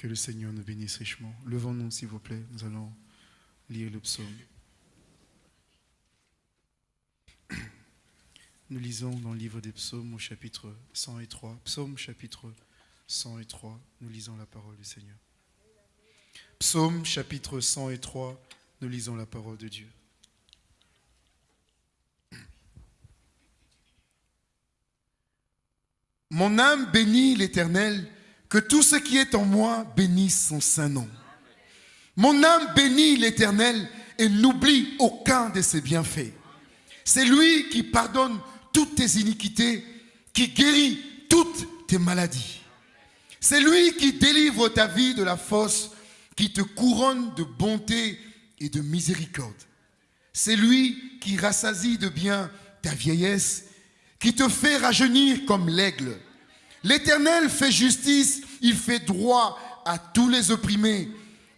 Que le Seigneur nous bénisse richement. Levons-nous, s'il vous plaît. Nous allons lire le psaume. Nous lisons dans le livre des psaumes au chapitre 103. Psaume chapitre 103. Nous lisons la parole du Seigneur. Psaume chapitre 103. Nous lisons la parole de Dieu. Mon âme bénit l'Éternel, que tout ce qui est en moi bénisse son saint nom. Mon âme bénit l'Éternel et n'oublie aucun de ses bienfaits. C'est lui qui pardonne toutes tes iniquités, qui guérit toutes tes maladies. C'est lui qui délivre ta vie de la fosse, qui te couronne de bonté et de miséricorde. C'est lui qui rassasie de bien ta vieillesse qui te fait rajeunir comme l'aigle. L'Éternel fait justice, il fait droit à tous les opprimés.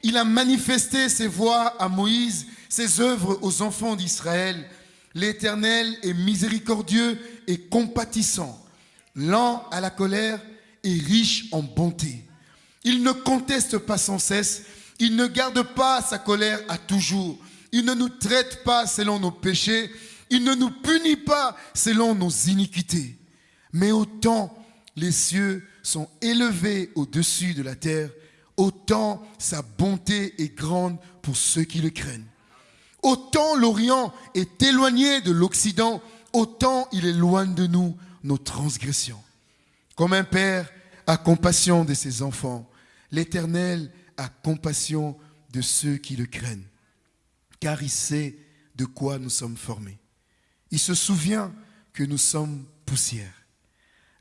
Il a manifesté ses voies à Moïse, ses œuvres aux enfants d'Israël. L'Éternel est miséricordieux et compatissant, lent à la colère et riche en bonté. Il ne conteste pas sans cesse, il ne garde pas sa colère à toujours. Il ne nous traite pas selon nos péchés, il ne nous punit pas selon nos iniquités. Mais autant les cieux sont élevés au-dessus de la terre, autant sa bonté est grande pour ceux qui le craignent. Autant l'Orient est éloigné de l'Occident, autant il éloigne de nous nos transgressions. Comme un père a compassion de ses enfants, l'Éternel a compassion de ceux qui le craignent, car il sait de quoi nous sommes formés. Il se souvient que nous sommes poussière.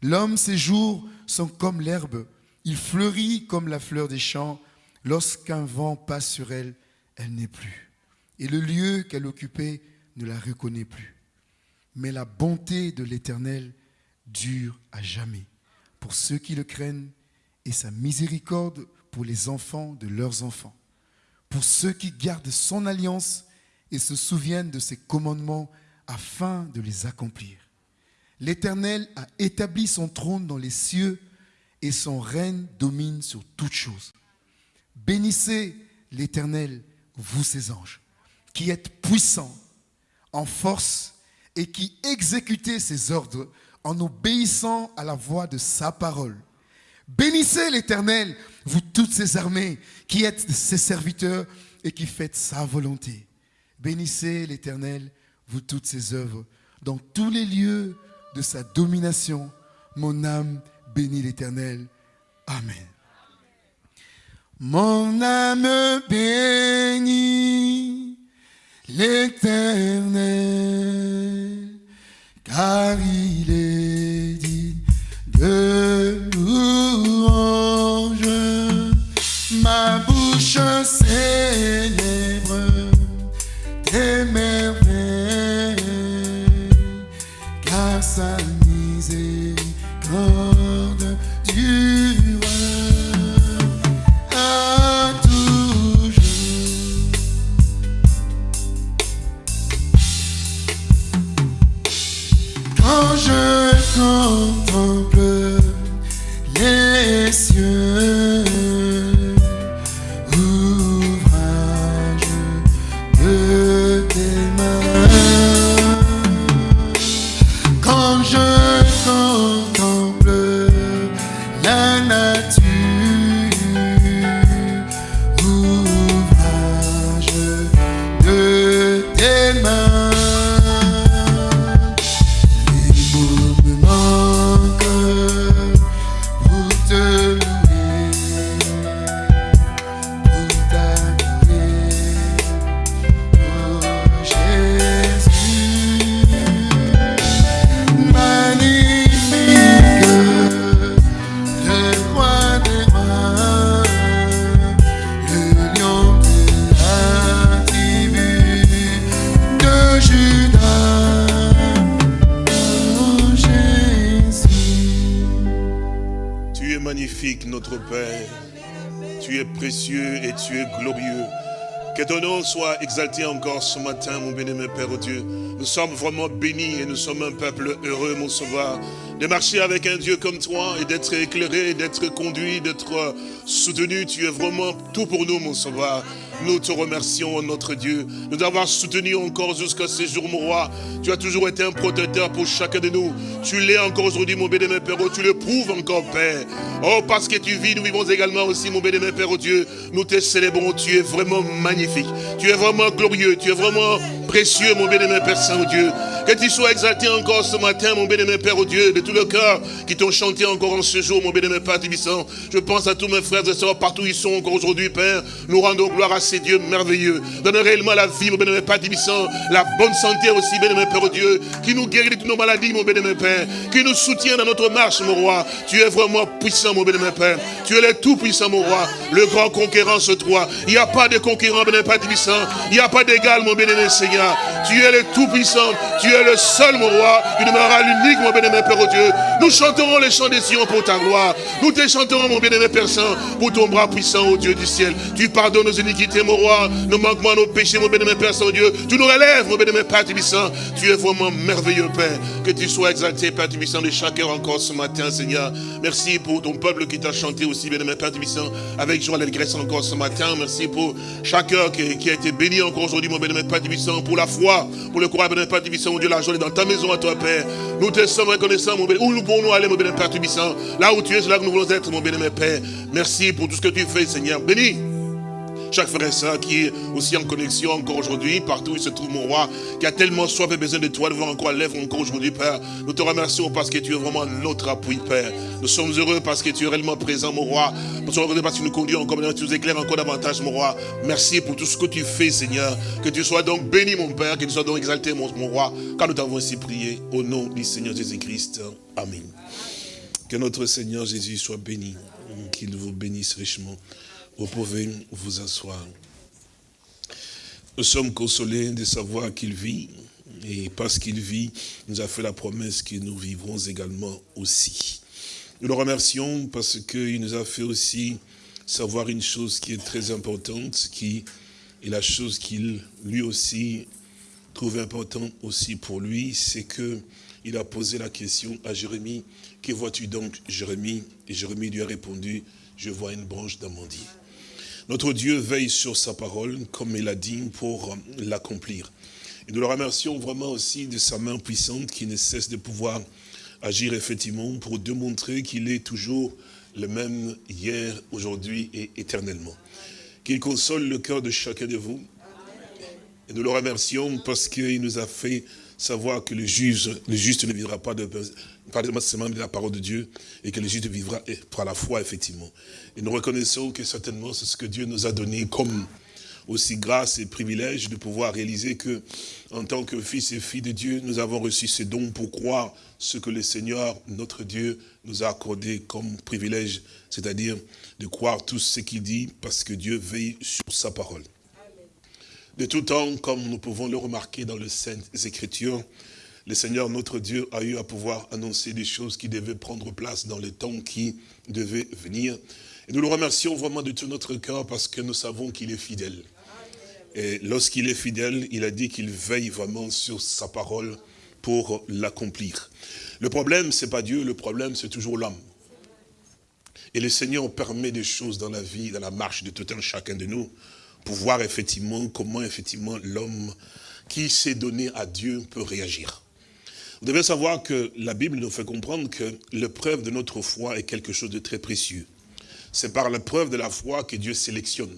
L'homme, ses jours sont comme l'herbe. Il fleurit comme la fleur des champs. Lorsqu'un vent passe sur elle, elle n'est plus. Et le lieu qu'elle occupait ne la reconnaît plus. Mais la bonté de l'Éternel dure à jamais pour ceux qui le craignent et sa miséricorde pour les enfants de leurs enfants. Pour ceux qui gardent son alliance et se souviennent de ses commandements afin de les accomplir. L'Éternel a établi son trône dans les cieux et son règne domine sur toutes choses. Bénissez l'Éternel, vous ses anges, qui êtes puissants en force et qui exécutez ses ordres en obéissant à la voix de sa parole. Bénissez l'Éternel, vous toutes ses armées, qui êtes ses serviteurs et qui faites sa volonté. Bénissez l'Éternel, vous toutes ses œuvres, dans tous les lieux de sa domination. Mon âme bénit l'Éternel. Amen. Mon âme bénit l'Éternel, car il est dit de louange. Ma bouche célèbre tes sa miséricorde la exalté encore ce matin, mon béni, mon Père Dieu. Nous sommes vraiment bénis et nous sommes un peuple heureux, mon Sauveur, de marcher avec un Dieu comme toi et d'être éclairé, d'être conduit, d'être soutenu. Tu es vraiment tout pour nous, mon sauveur. Nous te remercions, notre Dieu, de nous avoir soutenus encore jusqu'à ce jour, mon roi. Tu as toujours été un protecteur pour chacun de nous. Tu l'es encore aujourd'hui, mon béni, Père, oh, tu le prouves encore, Père. Oh, parce que tu vis, nous vivons également aussi, mon béni, Père, oh Dieu. Nous te célébrons, tu es vraiment magnifique. Tu es vraiment glorieux, tu es vraiment précieux, mon béni, Père Saint-Dieu. Que tu sois exalté encore ce matin, mon béni, Père, au Dieu, de tout le cœur qui t'ont chanté encore en ce jour, mon béni, Père Tibissant. Je pense à tous mes frères et sœurs partout où ils sont encore aujourd'hui, Père. Nous rendons gloire à ces dieux merveilleux. Donne réellement la vie, mon béni, Père Tibissant. La bonne santé aussi, béni, Père, au Dieu. Qui nous guérit de toutes nos maladies, mon béni, Père. Qui nous soutient dans notre marche, mon roi. Tu es vraiment puissant, mon béni, Père. Tu es le tout puissant, mon roi. Le grand conquérant, ce toi. Il n'y a pas de conquérant, béni, Père Tibissant. Il n'y a pas d'égal, mon béni, Seigneur. Tu es le tout puissant. Es le seul, mon roi. Tu demeurera l'unique, mon bénémoine Père, au Dieu. Nous chanterons les chants des Sion pour ta gloire. Nous te chanterons, mon bénémoine Père Saint, pour ton bras puissant, au Dieu du ciel. Tu pardonnes nos iniquités, mon roi, nos manquements, nos péchés, mon bénémoine Père Saint, Dieu. Tu nous relèves, mon bénémoine Père Tibissant. Tu es vraiment merveilleux, Père. Que tu sois exalté, Père Tibissant, de chaque heure encore ce matin, Seigneur. Merci pour ton peuple qui t'a chanté aussi, bénémoine Père Tibissant, avec joie l'allégresse encore ce matin. Merci pour chaque heure qui, a été béni encore aujourd'hui, mon bénémoine Père Tibissant, pour la foi, pour le courage, bénémoine Père Tibissant, Dieu, la joie dans ta maison à toi, Père. Nous te sommes reconnaissants, mon bénémoine. Où nous pouvons nous aller, mon bénémoine Père Tubissant Là où tu es, c'est là que nous voulons être, mon bénémoine Père. Merci pour tout ce que tu fais, Seigneur. Béni chaque frère et soeur qui est aussi en connexion encore aujourd'hui, partout où il se trouve mon roi, qui a tellement soif et besoin de toi, de voir encore lèvre encore aujourd'hui, Père. Nous te remercions parce que tu es vraiment notre appui, Père. Nous sommes heureux parce que tu es réellement présent, mon roi. Nous sommes heureux parce que tu nous conduis encore, tu nous éclaires encore davantage, mon roi. Merci pour tout ce que tu fais, Seigneur. Que tu sois donc béni, mon Père, que tu sois donc exalté, mon, mon roi, car nous t'avons ainsi prié au nom du Seigneur Jésus-Christ. Amen. Que notre Seigneur Jésus soit béni, qu'il vous bénisse richement. Vous pouvez vous asseoir. Nous sommes consolés de savoir qu'il vit. Et parce qu'il vit, il nous a fait la promesse que nous vivrons également aussi. Nous le remercions parce qu'il nous a fait aussi savoir une chose qui est très importante, qui est la chose qu'il lui aussi trouve importante aussi pour lui, c'est que il a posé la question à Jérémie, que vois-tu donc? Jérémie Et Jérémie lui a répondu, je vois une branche d'amandier. Notre Dieu veille sur sa parole, comme il a dit, pour l'accomplir. Et nous le remercions vraiment aussi de sa main puissante qui ne cesse de pouvoir agir effectivement pour démontrer qu'il est toujours le même hier, aujourd'hui et éternellement. Qu'il console le cœur de chacun de vous. Et nous le remercions parce qu'il nous a fait savoir que le le juste ne vivra pas de, seulement de la parole de Dieu, et que le juste vivra par la foi, effectivement. Et nous reconnaissons que certainement c'est ce que Dieu nous a donné comme aussi grâce et privilège de pouvoir réaliser que, en tant que fils et filles de Dieu, nous avons reçu ces dons pour croire ce que le Seigneur, notre Dieu, nous a accordé comme privilège, c'est-à-dire de croire tout ce qu'il dit, parce que Dieu veille sur sa parole. De tout temps, comme nous pouvons le remarquer dans les Saintes Écritures, le Seigneur, notre Dieu, a eu à pouvoir annoncer des choses qui devaient prendre place dans le temps qui devait venir. Et nous le remercions vraiment de tout notre cœur parce que nous savons qu'il est fidèle. Et lorsqu'il est fidèle, il a dit qu'il veille vraiment sur sa parole pour l'accomplir. Le problème, c'est pas Dieu, le problème, c'est toujours l'homme. Et le Seigneur permet des choses dans la vie, dans la marche de tout un chacun de nous, pour voir effectivement comment effectivement l'homme qui s'est donné à Dieu peut réagir. Vous devez savoir que la Bible nous fait comprendre que l'épreuve de notre foi est quelque chose de très précieux. C'est par l'épreuve de la foi que Dieu sélectionne.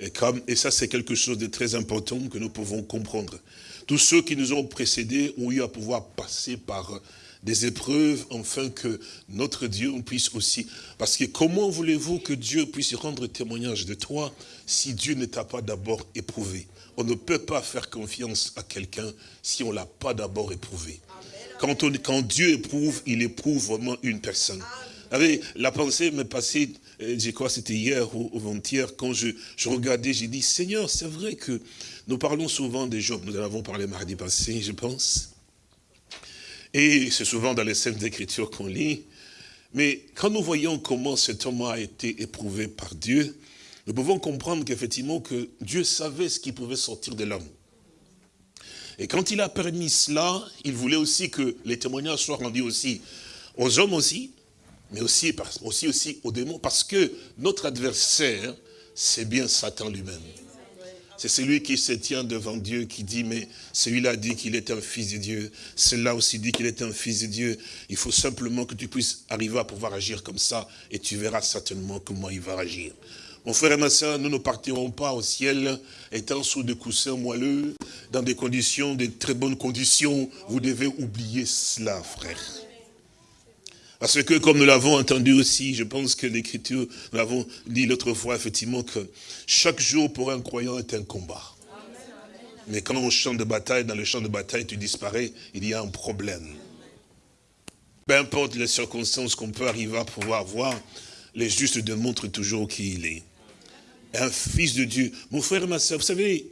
Et, comme, et ça, c'est quelque chose de très important que nous pouvons comprendre. Tous ceux qui nous ont précédés ont eu à pouvoir passer par des épreuves, afin que notre Dieu puisse aussi... Parce que comment voulez-vous que Dieu puisse rendre témoignage de toi si Dieu ne t'a pas d'abord éprouvé? On ne peut pas faire confiance à quelqu'un si on ne l'a pas d'abord éprouvé. Quand, on, quand Dieu éprouve, il éprouve vraiment une personne. La pensée m'est passée, euh, je crois c'était hier ou avant-hier, quand je, je regardais, j'ai dit, Seigneur, c'est vrai que nous parlons souvent des Job, nous en avons parlé mardi passé, je pense. Et c'est souvent dans les scènes Écritures qu'on lit. Mais quand nous voyons comment cet homme a été éprouvé par Dieu, nous pouvons comprendre qu'effectivement que Dieu savait ce qui pouvait sortir de l'homme. Et quand il a permis cela, il voulait aussi que les témoignages soient rendus aussi aux hommes aussi, mais aussi, aussi, aussi aux démons, parce que notre adversaire, c'est bien Satan lui-même. C'est celui qui se tient devant Dieu, qui dit, mais celui-là dit qu'il est un fils de Dieu. Celui-là aussi dit qu'il est un fils de Dieu. Il faut simplement que tu puisses arriver à pouvoir agir comme ça, et tu verras certainement comment il va agir. Mon frère et ma soeur, nous ne partirons pas au ciel étant sous des coussins moelleux, dans des conditions, des très bonnes conditions. Vous devez oublier cela, frère. Parce que, comme nous l'avons entendu aussi, je pense que l'Écriture, nous l'avons dit l'autre fois, effectivement, que chaque jour pour un croyant est un combat. Mais quand on chante de bataille, dans le champ de bataille, tu disparais, il y a un problème. Peu importe les circonstances qu'on peut arriver à pouvoir voir, les justes démontrent toujours qui il est. Un fils de Dieu. Mon frère et ma soeur, vous savez,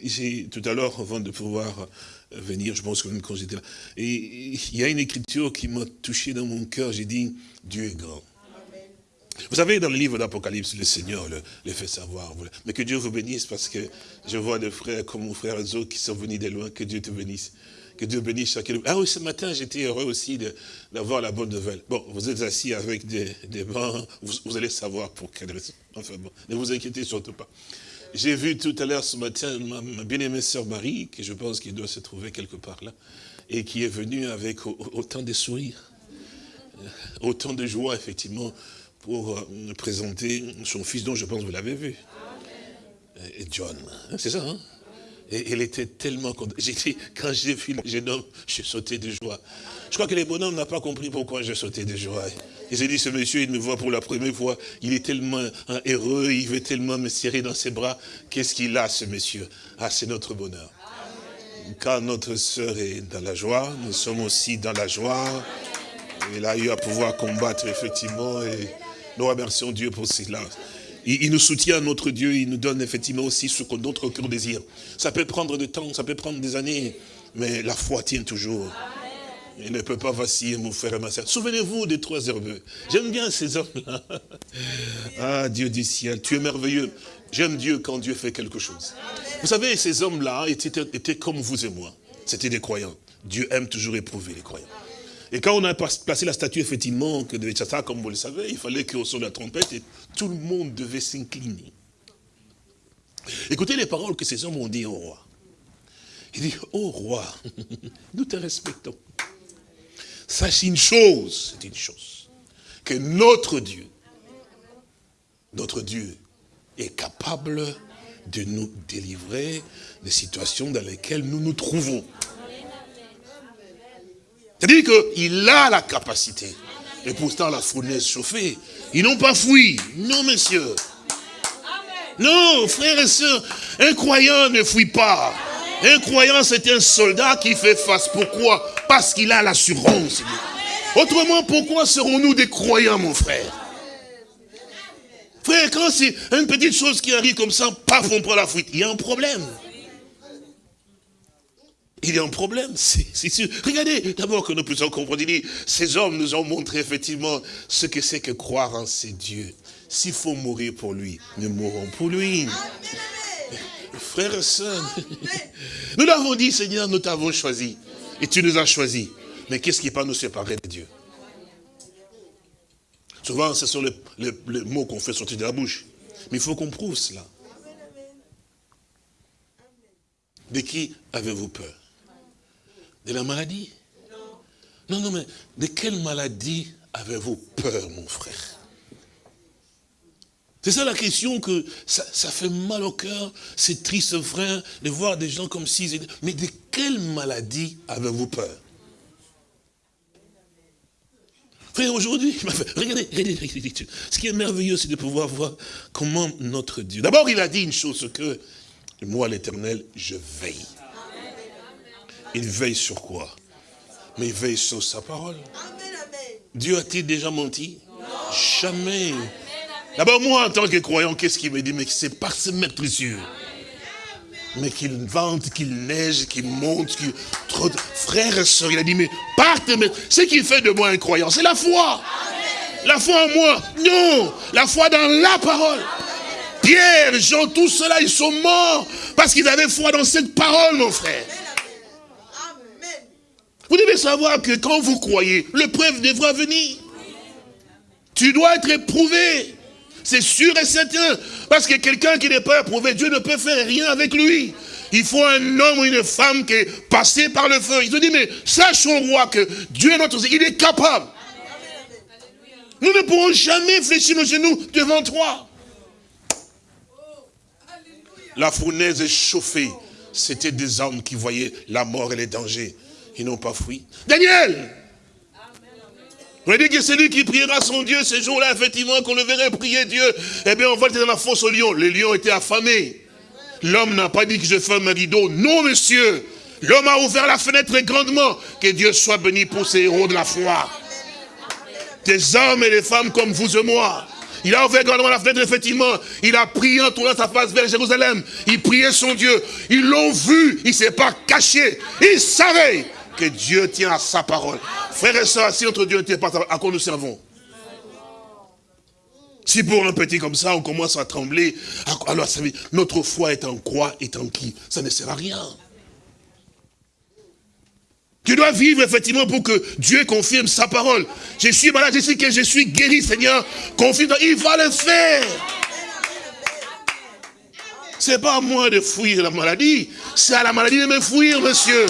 tout à l'heure, avant de pouvoir venir, je pense que quand j'étais. Et il y a une écriture qui m'a touché dans mon cœur, j'ai dit, Dieu est grand. Vous savez, dans le livre d'Apocalypse, le Seigneur le, fait savoir. Mais que Dieu vous bénisse parce que je vois des frères comme mon frère Zo qui sont venus de loin. Que Dieu te bénisse. Que Dieu bénisse chacun. Ah oui, ce matin, j'étais heureux aussi d'avoir la bonne nouvelle. Bon, vous êtes assis avec des, des bancs, vous, allez savoir pour quelle raison. Enfin bon, ne vous inquiétez surtout pas. J'ai vu tout à l'heure ce matin ma, bien-aimée sœur Marie, qui je pense qu'il doit se trouver quelque part là, et qui est venue avec autant de sourires, euh, autant de joie, effectivement, pour euh, présenter son fils, dont je pense que vous l'avez vu. Et John, c'est ça, hein? Et elle était tellement contente. Quand j'ai vu le jeune homme, j'ai sauté de joie. Je crois que les bonhommes n'ont pas compris pourquoi j'ai sauté de joie. Ils ont dit, ce monsieur, il me voit pour la première fois, il est tellement heureux, il veut tellement me serrer dans ses bras. Qu'est-ce qu'il a, ce monsieur? Ah, c'est notre bonheur. Quand notre sœur est dans la joie, nous sommes aussi dans la joie. Il a eu à pouvoir combattre, effectivement, et nous remercions Dieu pour cela. Il, nous soutient, notre Dieu, il nous donne effectivement aussi ce que notre cœur désire. Ça peut prendre du temps, ça peut prendre des années, mais la foi tient toujours. Il ne peut pas vaciller, mon frère et ma soeur. Souvenez-vous des trois herbeux. J'aime bien ces hommes-là. Ah, Dieu du ciel, tu es merveilleux. J'aime Dieu quand Dieu fait quelque chose. Vous savez, ces hommes-là étaient, étaient comme vous et moi. C'était des croyants. Dieu aime toujours éprouver les croyants. Et quand on a placé la statue, effectivement, que de Tchata, comme vous le savez, il fallait qu'au son de la trompette, et tout le monde devait s'incliner. Écoutez les paroles que ces hommes ont dit au roi. Il dit, ô roi, nous te respectons. Sache une chose, c'est une chose, que notre Dieu, notre Dieu est capable de nous délivrer des situations dans lesquelles nous nous trouvons. C'est-à-dire qu'il a la capacité. Et pourtant, la fournaise chauffée, ils n'ont pas fui. Non, messieurs. Non, frères et sœurs, un croyant ne fuit pas. Un croyant, c'est un soldat qui fait face. Pourquoi? Parce qu'il a l'assurance. Autrement, pourquoi serons-nous des croyants, mon frère? Frère, quand c'est une petite chose qui arrive comme ça, paf, on prend la fuite. Il y a un problème. Il y a un problème, c'est sûr. Regardez, d'abord que nous puissions comprendre, ces hommes nous ont montré effectivement ce que c'est que croire en ces dieux. S'il faut mourir pour lui, nous mourrons pour lui. Frères et sœurs, nous l'avons dit, Seigneur, nous t'avons choisi. Et tu nous as choisis. Mais qu'est-ce qui peut nous séparer de Dieu? Souvent, ce sont les, mots qu'on fait sortir de la bouche. Mais il faut qu'on prouve cela. De qui avez-vous peur? De la maladie? Non, non, mais de quelle maladie avez-vous peur, mon frère? C'est ça la question que ça, fait mal au cœur, c'est triste frère de voir des gens comme étaient... Mais de quelle maladie avez-vous peur? Frère, aujourd'hui, regardez, regardez, ce qui est merveilleux, c'est de pouvoir voir comment notre Dieu... D'abord, il a dit une chose, que moi, l'éternel, je veille. Il veille sur quoi? Mais il veille sur sa parole. Dieu a-t-il déjà menti? Jamais. D'abord, moi, en tant que croyant, qu'est-ce qu'il me dit? Mais c'est pas se mettre sûr. Mais qu'il vente, qu'il neige, qu'il monte, qu'il... Frère et soeur, il a dit, mais partez, mais ce qui fait de moi un croyant, c'est la foi. La foi en moi. Non, la foi dans la parole. Pierre, Jean, tout cela, ils sont morts parce qu'ils avaient foi dans cette parole, mon frère. Vous devez savoir que quand vous croyez, l'épreuve devra venir. Tu dois être éprouvé. C'est sûr et certain. Parce que quelqu'un qui n'est pas éprouvé, Dieu ne peut faire rien avec lui. Il faut un homme ou une femme qui est passé par le feu. Il te dit, mais sache au roi que Dieu est notre il est capable. Nous ne pourrons jamais fléchir nos genoux devant toi. La fournaise est chauffée. C'était des hommes qui voyaient la mort et les dangers. Ils n'ont pas fui. Daniel on dit que c'est lui qui priera son Dieu ce jour-là, effectivement, qu'on le verrait prier Dieu. Eh bien, on va être dans la fosse au lion. Les lions étaient affamés. L'homme n'a pas dit que je ferme un rideau. Non, monsieur. L'homme a ouvert la fenêtre grandement. Que Dieu soit béni pour ces héros de la foi. Des hommes et des femmes comme vous et moi. Il a ouvert grandement la fenêtre, effectivement. Il a prié en tournant sa face vers Jérusalem. Il priait son Dieu. Ils l'ont vu. Il ne s'est pas caché. Il savait que Dieu tient à sa parole. Frères et sœurs, si notre Dieu ne tient pas à quoi nous servons? Si pour un petit comme ça, on commence à trembler, alors ça veut notre foi est en quoi, est en qui? Ça ne sert à rien. Tu dois vivre effectivement pour que Dieu confirme sa parole. Je suis malade, je sais que je suis guéri, Seigneur. Confirme, il va le faire. C'est pas à moi de fuir la maladie, c'est à la maladie de me fuir, monsieur.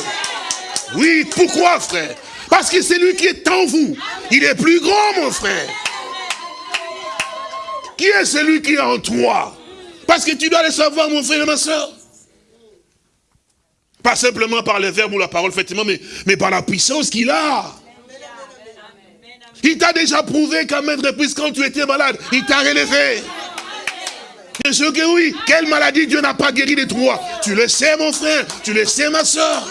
Oui, pourquoi, frère? Parce que c'est lui qui est en vous. Il est plus grand, mon frère. Qui est celui qui est en toi? Parce que tu dois le savoir, mon frère et ma soeur. Pas simplement par le verbe ou la parole, effectivement, mais, mais par la puissance qu'il a. Il t'a déjà prouvé qu'à maintes reprises, quand tu étais malade, il t'a relevé. Bien sûr que oui. Quelle maladie Dieu n'a pas guéri de toi Tu le sais, mon frère. Tu le sais, ma soeur.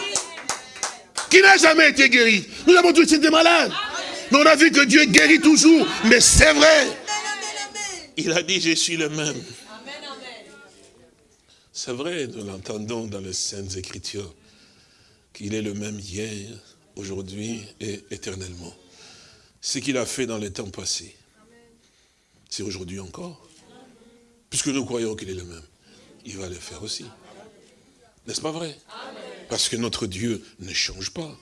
Qui n'a jamais été guéri. Nous avons tous été malades. Mais on a vu que Dieu guérit toujours. Mais c'est vrai. Il a dit, je suis le même. C'est vrai, nous l'entendons dans les Saintes Écritures, qu'il est le même hier, aujourd'hui et éternellement. Ce qu'il a fait dans les temps passés, c'est aujourd'hui encore. Puisque nous croyons qu'il est le même, il va le faire aussi. N'est-ce pas vrai? Parce que notre Dieu ne change pas.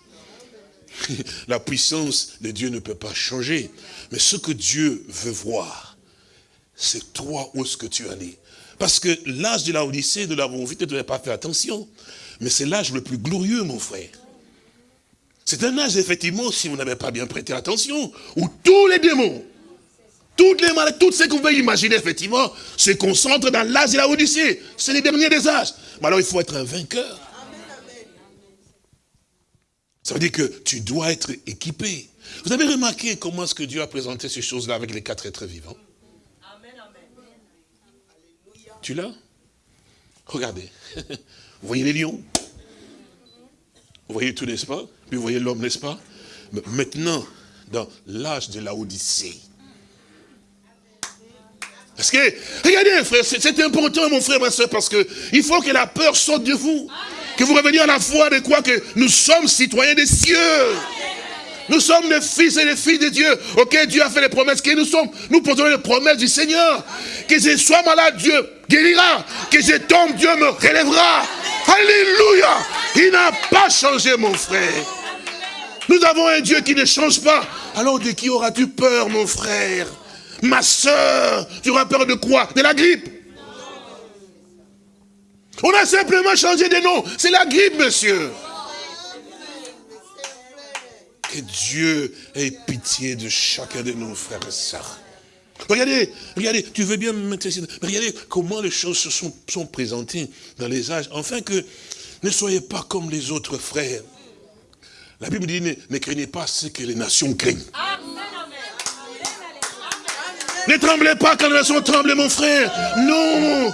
La puissance de Dieu ne peut pas changer. Mais ce que Dieu veut voir, c'est toi où est-ce que tu es. Parce que l'âge de la Odyssée, nous l'avons vu, tu ne pas fait attention. Mais c'est l'âge le plus glorieux, mon frère. C'est un âge, effectivement, si vous n'avez pas bien prêté attention, où tous les démons, toutes les maladies, tout ce vous pouvez imaginer, effectivement, se concentrent dans l'âge de la Odyssée. C'est les derniers des âges. Mais alors, il faut être un vainqueur. Ça veut dire que tu dois être équipé. Vous avez remarqué comment est-ce que Dieu a présenté ces choses-là avec les quatre êtres vivants? Tu l'as? Regardez. Vous voyez les lions? Vous voyez tout, n'est-ce pas? Puis vous voyez l'homme, n'est-ce pas? Maintenant, dans l'âge de la Odyssée, parce que, regardez, frère, c'est important, mon frère, ma soeur, parce que il faut que la peur sorte de vous. Que vous reveniez à la foi de quoi que nous sommes citoyens des cieux. Nous sommes les fils et les filles de Dieu. Ok, Dieu a fait les promesses. Que nous sommes, nous portons les promesses du Seigneur. Que je sois malade, Dieu guérira. Que je tombe, Dieu me relèvera. Alléluia. Il n'a pas changé, mon frère. Nous avons un Dieu qui ne change pas. Alors de qui auras-tu peur, mon frère? Ma soeur, tu auras peur de quoi? De la grippe. On a simplement changé de nom. C'est la grippe, monsieur. Que Dieu ait pitié de chacun de nos frères et sœurs. Regardez, regardez, tu veux bien me mettre. Regardez comment les choses se sont, présentées dans les âges. Enfin que ne soyez pas comme les autres frères. La Bible dit, ne, ne craignez pas ce que les nations craignent. Ne tremblez pas quand les nations tremblent, mon frère. Non.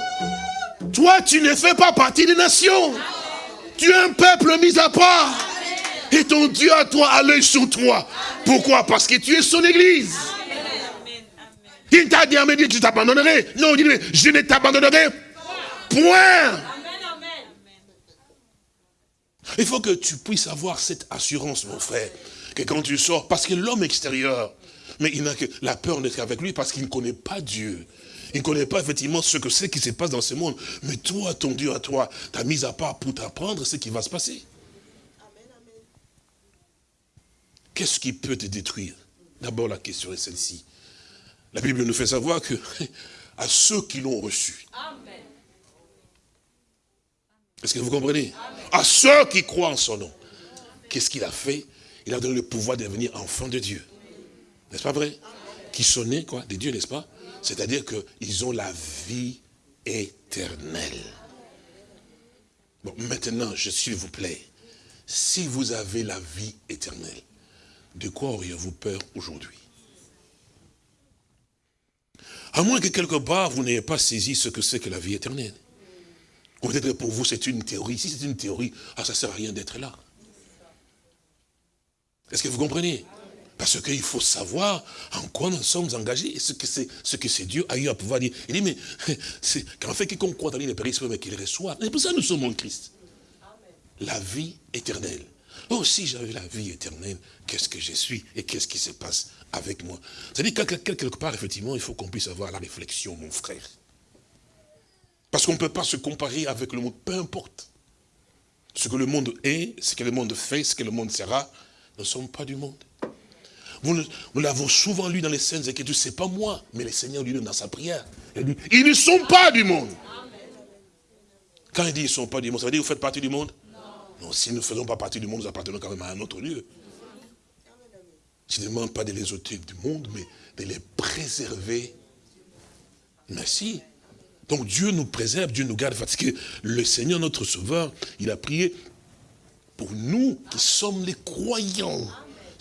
Toi, tu ne fais pas partie des nations. Tu es un peuple mis à part. Et ton Dieu à toi a l'œil sur toi. Pourquoi? Parce que tu es son église. Il t'a dit, mais tu t'abandonnerais. Non, il dit, je ne t'abandonnerai point. Il faut que tu puisses avoir cette assurance, mon frère, que quand tu sors, parce que l'homme extérieur, mais il n'a que la peur d'être avec lui parce qu'il ne connaît pas Dieu. Il ne connaît pas effectivement ce que c'est qui se passe dans ce monde. Mais toi, ton Dieu à toi, t'as mis à part pour t'apprendre ce qui va se passer. qu'est-ce qui peut te détruire? D'abord, la question est celle-ci. La Bible nous fait savoir que à ceux qui l'ont reçu. Est-ce que vous comprenez? À ceux qui croient en son nom. Qu'est-ce qu'il a fait? Il a donné le pouvoir de devenir enfant de Dieu. N'est-ce pas vrai? Qui sont nés, quoi, des dieux, n'est-ce pas? C'est-à-dire qu'ils ont la vie éternelle. Bon, maintenant, je s'il vous plaît, si vous avez la vie éternelle, de quoi auriez-vous peur aujourd'hui? À moins que quelque part, vous n'ayez pas saisi ce que c'est que la vie éternelle. Peut-être pour vous, c'est une théorie. Si c'est une théorie, ah, ça ne sert à rien d'être là. Est-ce que vous comprenez? Parce qu'il faut savoir en quoi nous sommes engagés, ce que c'est ce que c'est Dieu a eu à pouvoir dire. Il dit, mais c'est qu'en fait, quiconque croit en lui ne périsse pas, mais qu'il reçoit. C'est pour ça que nous sommes en Christ. La vie éternelle. Oh, si j'avais la vie éternelle, qu'est-ce que je suis et qu'est-ce qui se passe avec moi? C'est-à-dire que quelque part, effectivement, il faut qu'on puisse avoir la réflexion, mon frère. Parce qu'on ne peut pas se comparer avec le monde, peu importe. Ce que le monde est, ce que le monde fait, ce que le monde sera, ne sommes pas du monde. Nous l'avons souvent lu dans les scènes Écritures, ce n'est pas moi, mais le Seigneur lui-même dans sa prière. Il dit, ils ne sont pas du monde. Quand il dit ils ne sont pas du monde, ça veut dire que vous faites partie du monde? Non, si nous ne faisons pas partie du monde, nous appartenons quand même à un autre lieu. Je ne demande pas de les ôter du monde, mais de les préserver. Merci. Donc Dieu nous préserve, Dieu nous garde, parce que le Seigneur, notre Sauveur, il a prié pour nous qui sommes les croyants.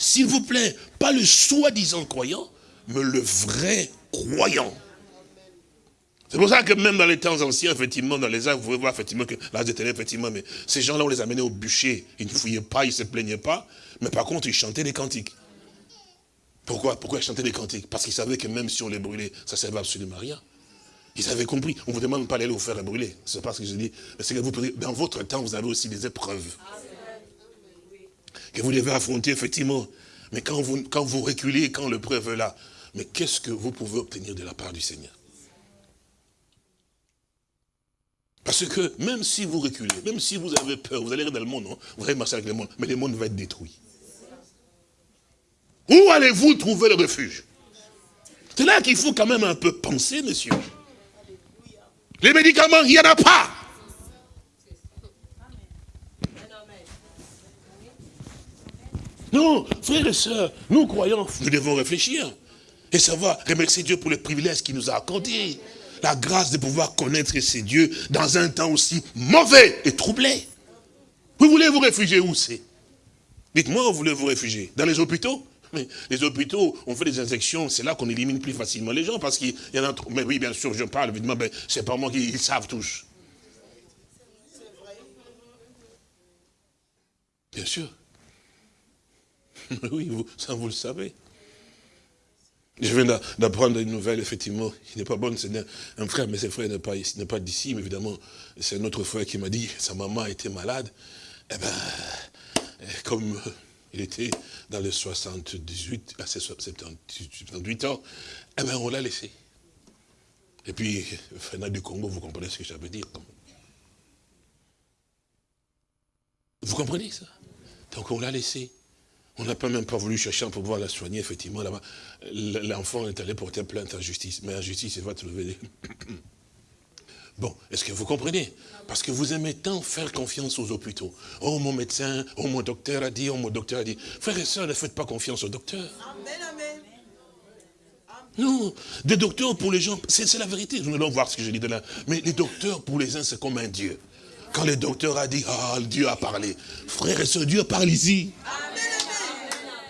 S'il vous plaît, pas le soi-disant croyant, mais le vrai croyant. C'est pour ça que même dans les temps anciens, effectivement, dans les arts, vous pouvez voir effectivement que l'âge éternel, effectivement, mais ces gens-là, on les amenait au bûcher. Ils ne fouillaient pas, ils ne se plaignaient pas, mais par contre, ils chantaient des cantiques. Pourquoi? Pourquoi ils chantaient des cantiques? Parce qu'ils savaient que même si on les brûlait, ça ne servait absolument à rien. Ils avaient compris. On ne vous demande pas d'aller vous faire brûler. C'est pas ce que je dis. Mais c'est que vous, dans votre temps, vous avez aussi des épreuves que vous devez affronter, effectivement. Mais quand vous, quand reculez, quand le preuve est là, mais qu'est-ce que vous pouvez obtenir de la part du Seigneur? Parce que même si vous reculez, même si vous avez peur, vous allez dans le monde, hein, vous allez marcher avec le monde, mais le monde va être détruit. Où allez-vous trouver le refuge? C'est là qu'il faut quand même un peu penser, monsieur. Les médicaments, il n'y en a pas. Non, frères et sœurs, nous croyons, nous devons réfléchir et savoir remercier Dieu pour les privilèges qu'il nous a accordés. La grâce de pouvoir connaître ces dieux dans un temps aussi mauvais et troublé. Vous voulez vous réfugier où c'est? Dites-moi où voulez vous réfugier Dans les hôpitaux? Mais les hôpitaux, on fait des injections, c'est là qu'on élimine plus facilement les gens, parce qu'il y en a trop. Mais oui, bien sûr, je parle, évidemment, mais c'est pas moi qui ils savent tous. Bien sûr. Oui, vous, ça vous le savez. Je viens d'apprendre une nouvelle, effectivement, qui n'est pas bonne, c'est un, frère, mais ce frère n'est pas, pas d'ici, mais évidemment, c'est un autre frère qui m'a dit, sa maman était malade, eh ben, comme il était dans les 78, à 78 ans, eh ben, on l'a laissé. Et puis, Fréna du Congo, vous comprenez ce que veut dire. Vous comprenez ça? Donc on l'a laissé. On n'a pas même pas voulu chercher pour pouvoir la soigner, effectivement, là-bas. L'enfant est allé porter plainte en justice. Mais en justice, il va trouver Bon, est-ce que vous comprenez? Parce que vous aimez tant faire confiance aux hôpitaux. Oh, mon médecin, oh, mon docteur a dit, oh, mon docteur a dit. Frères et sœurs, ne faites pas confiance aux docteurs. Amen, amen. Non, des docteurs pour les gens, c'est la vérité. Nous allons voir ce que je dis de là. Mais les docteurs pour les uns, c'est comme un Dieu. Quand le docteur a dit, ah, Dieu a parlé. Frères et sœurs, Dieu parle ici. Amen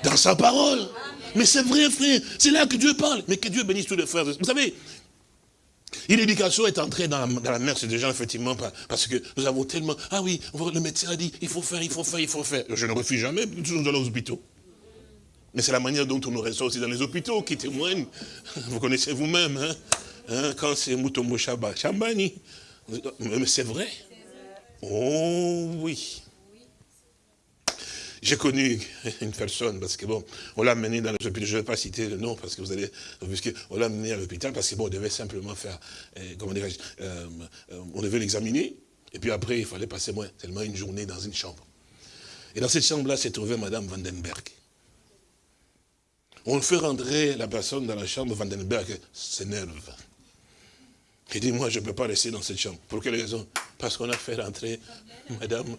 dans sa parole. Mais c'est vrai, frère. C'est là que Dieu parle. Mais que Dieu bénisse tous les frères. Vous savez, l'éducation est entrée dans la, mer, c'est déjà effectivement, parce que nous avons tellement... Ah oui, le médecin a dit, il faut faire, il faut faire, il faut faire. Je ne refuse jamais, toujours dans les hôpitaux. Mais c'est la manière dont on nous reçoit aussi dans les hôpitaux qui témoigne. Vous connaissez vous-même, hein? hein quand c'est Moutombo Chamba, Chambani. Mais c'est vrai. Oh oui. J'ai connu une personne, parce que bon, on l'a amené dans l'hôpital, je ne vais pas citer le nom, parce que vous allez, on l'a amené à l'hôpital, parce que bon, on devait simplement faire, eh, comment dirais-je, euh, euh, on devait l'examiner, et puis après, il fallait passer moins, tellement une journée dans une chambre. Et dans cette chambre-là, s'est trouvée Madame Vandenberg. On fait rentrer la personne dans la chambre, Vandenberg s'énerve. Il dit, moi, je ne peux pas rester dans cette chambre. Pour quelle raison? Parce qu'on a fait rentrer Madame euh,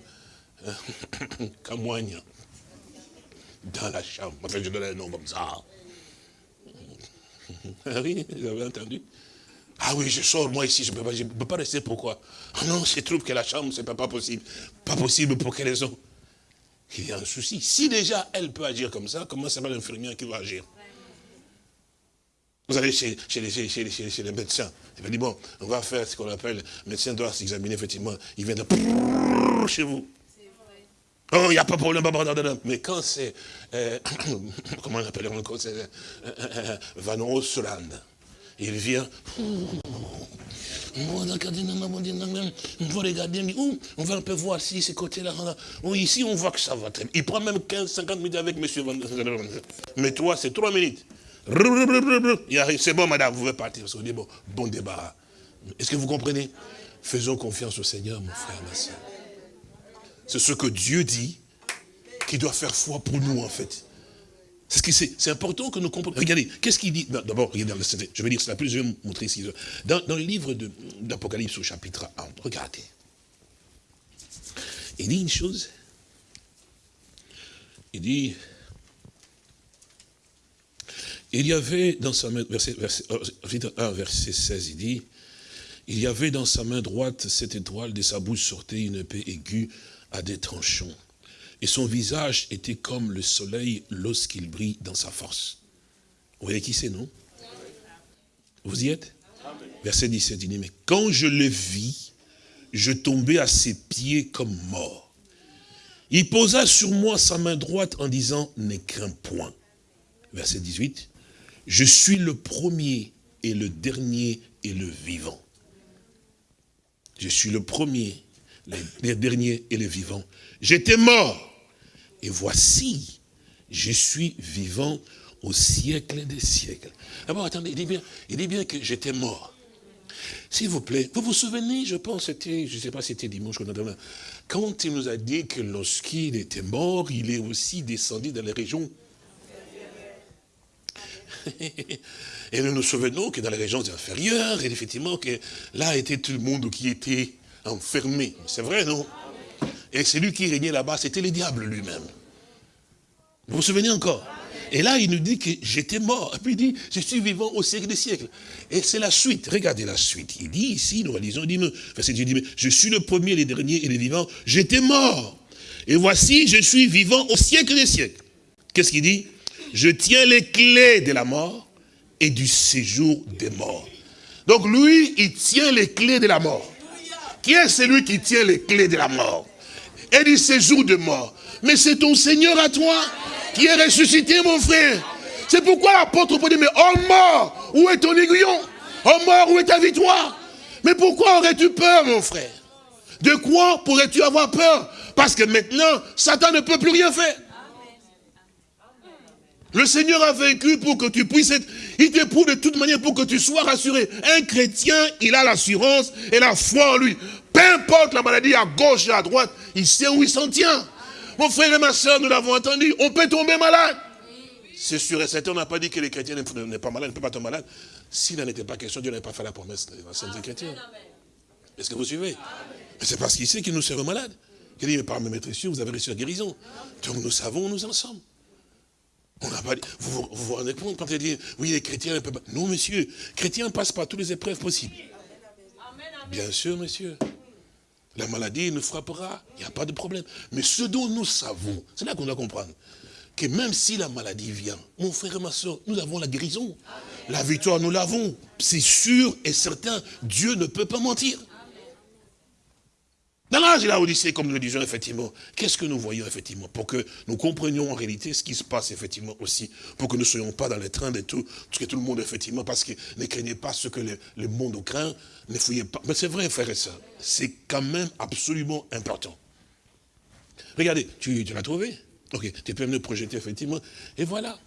Camoigne dans la chambre. Enfin, je donne un nom comme ça. Ah oui, vous avez entendu Ah oui, je sors, moi ici, je ne peux, pas, peux pas rester. Pourquoi? Ah non, je trouve que la chambre, ce n'est pas possible. Pas possible, pour quelle raison? Il y a un souci. Si déjà elle peut agir comme ça, comment ça va l'infirmière qui va agir? Vous allez chez, les, médecins. Il va dire, bon, on va faire ce qu'on appelle, le médecin doit s'examiner, effectivement. Il vient de chez vous. Oh, il n'y a pas de problème, mais quand c'est, euh, comment on appelle encore, c'est euh, euh, Van Osland, il vient, on va regarder, on va un peu voir si ce côté-là, ici on voit que ça va très bien. Il prend même 15, 50 minutes avec monsieur Van Mais toi, c'est 3 minutes. C'est bon, madame, vous pouvez partir. Qu'on dit, bon, bon débat. Est-ce que vous comprenez? Faisons confiance au Seigneur, mon frère, ma soeur. C'est ce que Dieu dit qui doit faire foi pour nous, en fait. C'est important que nous comprenions. Regardez, qu'est-ce qu'il dit? D'abord, regardez, je vais dire cela plus, je vais vous montrer ici. Dans, dans le livre d'Apocalypse au chapitre 1, regardez. Il dit une chose. Il dit, il y avait dans sa main, verset, verset, 1, euh, verset 16, il dit, il y avait dans sa main droite cette étoile, de sa bouche sortait une épée aiguë à des tranchants. Et son visage était comme le soleil lorsqu'il brille dans sa force. Vous voyez qui c'est, non? Vous y êtes? Verset 17, il dit, mais quand je le vis, je tombais à ses pieds comme mort. Il posa sur moi sa main droite en disant, ne crains point. Verset 18, je suis le premier et le dernier et le vivant. Je suis le premier, le dernier et le vivant. J'étais mort. Et voici, je suis vivant au siècle des siècles. D'abord, attendez, il dit bien, il dit bien que j'étais mort. S'il vous plaît, vous vous souvenez, je pense, c'était, je ne sais pas si c'était dimanche ou quand il nous a dit que lorsqu'il était mort, il est aussi descendu dans les régions et nous nous souvenons que dans les régions inférieures, et effectivement, que là était tout le monde qui était enfermé. C'est vrai, non? Et celui qui régnait là-bas, c'était le diable lui-même. Vous vous souvenez encore? Et là, il nous dit que j'étais mort. Et puis il dit, je suis vivant au siècle des siècles. Et c'est la suite. Regardez la suite. Il dit ici, nous réalisons, il dit, je suis le premier, le dernier et le vivant. J'étais mort. Et voici, je suis vivant au siècle des siècles. Qu'est-ce qu'il dit? Je tiens les clés de la mort et du séjour des morts. Donc lui, il tient les clés de la mort. Qui est celui qui tient les clés de la mort et du séjour de mort? Mais c'est ton Seigneur à toi qui est ressuscité, mon frère. C'est pourquoi l'apôtre peut dire, mais oh mort, où est ton aiguillon? Oh mort, où est ta victoire? Mais pourquoi aurais-tu peur, mon frère? De quoi pourrais-tu avoir peur? Parce que maintenant, Satan ne peut plus rien faire. Le Seigneur a vaincu pour que tu puisses être... Il t'éprouve de toute manière pour que tu sois rassuré. Un chrétien, il a l'assurance et la foi en lui. Peu importe la maladie à gauche et à droite, il sait où il s'en tient. Mon frère et ma soeur, nous l'avons entendu, on peut tomber malade. C'est sûr et certain, on n'a pas dit que les chrétiens n'est pas malade, ne peuvent pas tomber malade. S'il n'en était pas question, Dieu n'avait pas fait la promesse des chrétiens. Est-ce que vous suivez? C'est parce qu'il sait que nous serons malades. Il dit, mais par mes maîtres vous avez reçu la guérison. Donc nous savons où nous en sommes. On n'a pas dit, vous, vous, rendez compte quand il dit, oui, les chrétiens ne peuvent pas. Non, monsieur, chrétiens passent par toutes les épreuves possibles. Bien sûr, monsieur. La maladie nous frappera, il n'y a pas de problème. Mais ce dont nous savons, c'est là qu'on doit comprendre, que même si la maladie vient, mon frère et ma soeur, nous avons la guérison. La victoire, nous l'avons. C'est sûr et certain, Dieu ne peut pas mentir. Dans l'âge de la Odyssée, comme nous le disons effectivement, qu'est-ce que nous voyons effectivement Pour que nous comprenions en réalité ce qui se passe effectivement aussi, pour que nous ne soyons pas dans les trains de tout, que tout le monde effectivement, parce que ne craignez pas ce que le, monde craint, ne fouillez pas. Mais c'est vrai, frère et soeur, c'est quand même absolument important. Regardez, tu, l'as trouvé? Ok, tu peux me projeter effectivement, et voilà.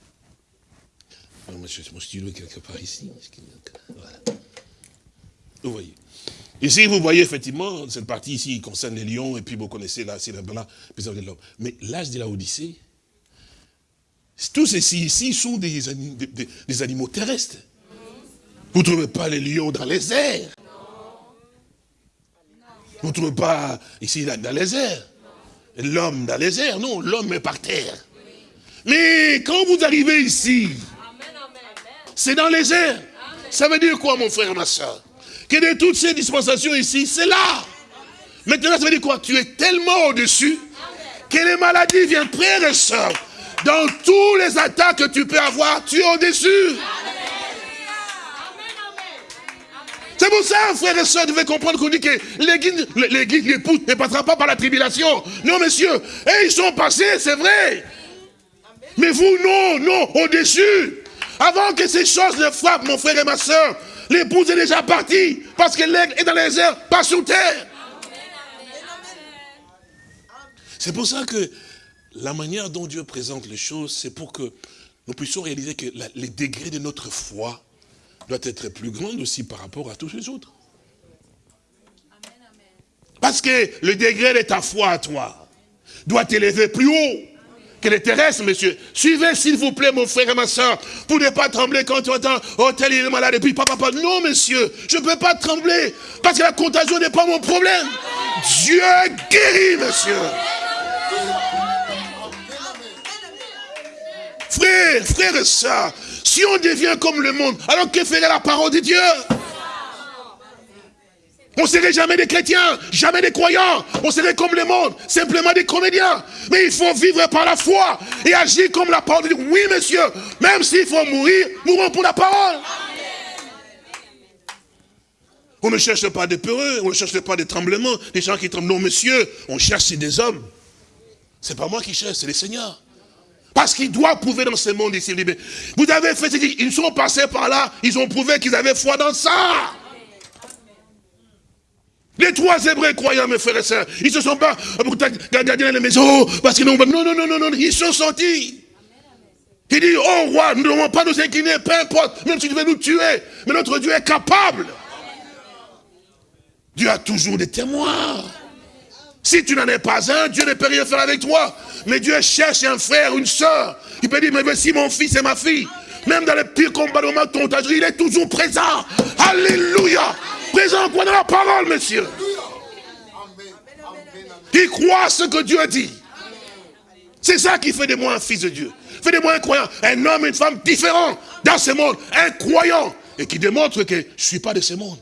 Moi, mon stylo quelque part ici. Vous voyez. Ici, vous voyez effectivement, cette partie ici concerne les lions, et puis vous connaissez là, c'est là, là, Mais l'âge de la Odyssée, Tous ceci ici sont des, des animaux terrestres. Vous ne trouvez pas les lions dans les airs. Vous ne trouvez pas ici dans les airs. L'homme dans les airs, non, l'homme est par terre. Mais quand vous arrivez ici, c'est dans les airs. Ça veut dire quoi, mon frère et ma soeur? Que de toutes ces dispensations ici, c'est là. Maintenant, ça veut dire quoi? Tu es tellement au-dessus que les maladies viennent, frère et soeur. Dans tous les attaques que tu peux avoir, tu es au-dessus. C'est pour ça, frère et vous devez comprendre qu'on dit que l'église, l'épouse ne passera pas par la tribulation. Non, monsieur. Et ils sont passés, c'est vrai. Mais vous, non, non, au-dessus. Avant que ces choses ne frappent mon frère et ma soeur, l'épouse est déjà partie. Parce que l'aigle est dans les airs, pas sur terre. C'est pour ça que la manière dont Dieu présente les choses, c'est pour que nous puissions réaliser que les degrés de notre foi doit être plus grande aussi par rapport à tous les autres. Parce que le degré de ta foi à toi doit t'élever plus haut que les terrestres, monsieur. Suivez, s'il vous plaît, mon frère et ma soeur, pour ne pas trembler quand tu entends, oh, tel il est malade, et puis papa, papa. Non, monsieur, je ne peux pas trembler, parce que la contagion n'est pas mon problème. Dieu guérit, monsieur. Frère, frère et soeur, si on devient comme le monde, alors que ferait la parole de Dieu? On serait jamais des chrétiens, jamais des croyants. On serait comme le monde, simplement des comédiens. Mais il faut vivre par la foi et agir comme la parole. Oui, monsieur, même s'il faut mourir, mourons pour la parole. On ne cherche pas des peureux, on ne cherche pas des tremblements, des gens qui tremblent. Non, monsieur, on cherche des hommes. C'est pas moi qui cherche, c'est le Seigneur. Parce qu'il doit prouver dans ce monde ici. Vous avez fait ce qu'ils sont passés par là, ils ont prouvé qu'ils avaient foi dans ça. Les trois Hébreux croyants, mes frères et sœurs, ils se sont pas gardés dans les maisons parce. Non, non, non, non, non, ils sont sortis. Il dit, oh roi, nous ne devons pas nous incliner, peu importe, même si tu veux nous tuer, mais notre Dieu est capable. Dieu a toujours des témoins. Si tu n'en es pas un, Dieu ne peut rien faire avec toi. Mais Dieu cherche un frère, une soeur. Il peut dire, mais voici mon fils et ma fille. Même dans les pires combats de ton il est toujours présent. Alléluia. Présent quoi dans la parole, monsieur. Il croit ce que Dieu dit. C'est ça qui fait de moi un fils de Dieu. Fait de moi un croyant. Un homme une femme différents dans ce monde. Un croyant. Et qui démontre que je ne suis pas de ce monde.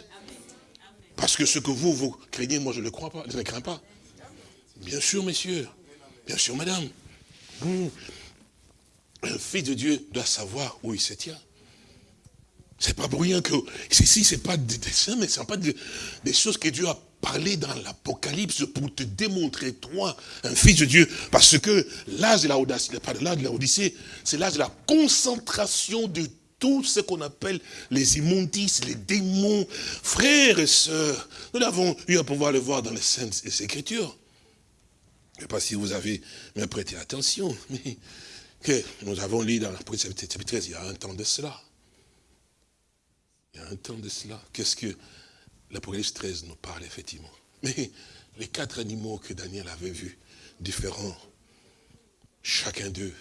Parce que ce que vous, vous craignez, moi je ne le crois pas. Je ne crains pas. Bien sûr, messieurs. Bien sûr, madame. Un fils de Dieu doit savoir où il se tient. C'est pas pour rien que, ici, c'est pas des dessins, mais c'est pas des, choses que Dieu a parlé dans l'Apocalypse pour te démontrer, toi, un fils de Dieu. Parce que l'âge de la pas de l'âge de la Odyssée, c'est l'âge de la concentration de tout ce qu'on appelle les immondices, les démons. Frères et sœurs, nous l'avons eu à pouvoir le voir dans les Saintes Écritures. Je ne sais pas si vous avez prêté attention, mais que nous avons lu dans l'Apocalypse chapitre 13, il y a un temps de cela. Il y a un temps de cela. Qu'est-ce que l'Apocalypse 13 nous parle, effectivement? Mais les quatre animaux que Daniel avait vus, différents, chacun d'eux,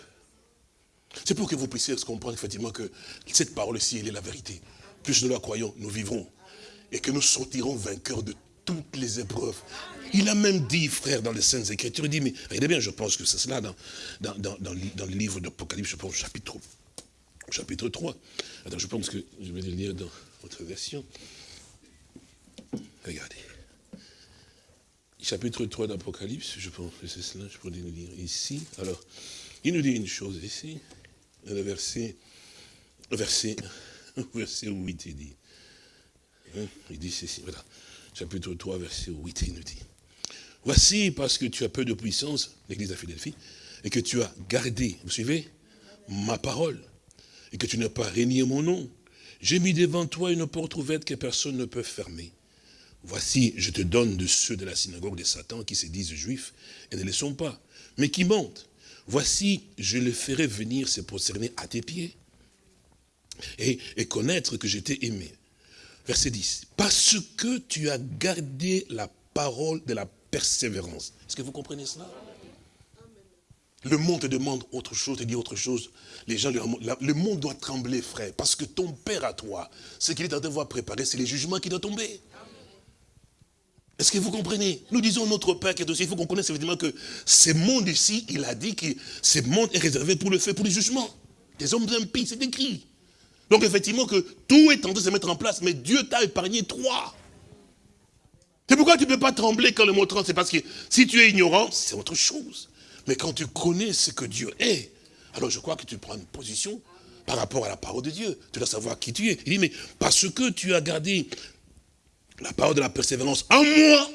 c'est pour que vous puissiez comprendre effectivement que cette parole-ci, elle est la vérité. Plus nous la croyons, nous vivrons. Et que nous sortirons vainqueurs de toutes les épreuves. Il a même dit, frère, dans les Saintes Écritures, il dit, mais regardez bien, je pense que c'est cela dans, dans, dans, dans, le livre d'Apocalypse, je pense, chapitre, chapitre 3. Attends, je pense que je vais le lire dans votre version. Regardez. Chapitre 3 d'Apocalypse, je pense que c'est cela, je pourrais le lire ici. Alors, il nous dit une chose ici, le verset, verset, verset 8, il dit. Hein, il dit ceci, voilà chapitre 3, verset 8, il nous dit. Voici parce que tu as peu de puissance, l'église de Philadelphie, et que tu as gardé, vous suivez, ma parole, et que tu n'as pas régné mon nom. J'ai mis devant toi une porte ouverte que personne ne peut fermer. Voici, je te donne de ceux de la synagogue de Satan qui se disent juifs et ne le sont pas, mais qui mentent. Voici, je les ferai venir se prosterner à tes pieds et, et connaître que j'étais aimé. Verset 10. Parce que tu as gardé la parole de la persévérance. Est-ce que vous comprenez cela? Le monde te demande autre chose, te dit autre chose. Le monde doit trembler, frère, parce que ton Père à toi, ce qu'il est en train de voir préparer, c'est les jugements qui doivent tomber. Est-ce que vous comprenez? Nous disons notre Père qui est aussi, il faut qu'on connaisse effectivement que ce monde ici, il a dit que ce monde est réservé pour le fait, pour les jugements. Des hommes impies, c'est écrit. Donc effectivement que tout est en train de se mettre en place, mais Dieu t'a épargné trois. C'est pourquoi tu ne peux pas trembler quand le mot tremble, c'est parce que si tu es ignorant, c'est autre chose. Mais quand tu connais ce que Dieu est, alors je crois que tu prends une position par rapport à la parole de Dieu. Tu dois savoir qui tu es. Il dit, mais parce que tu as gardé la parole de la persévérance en moi,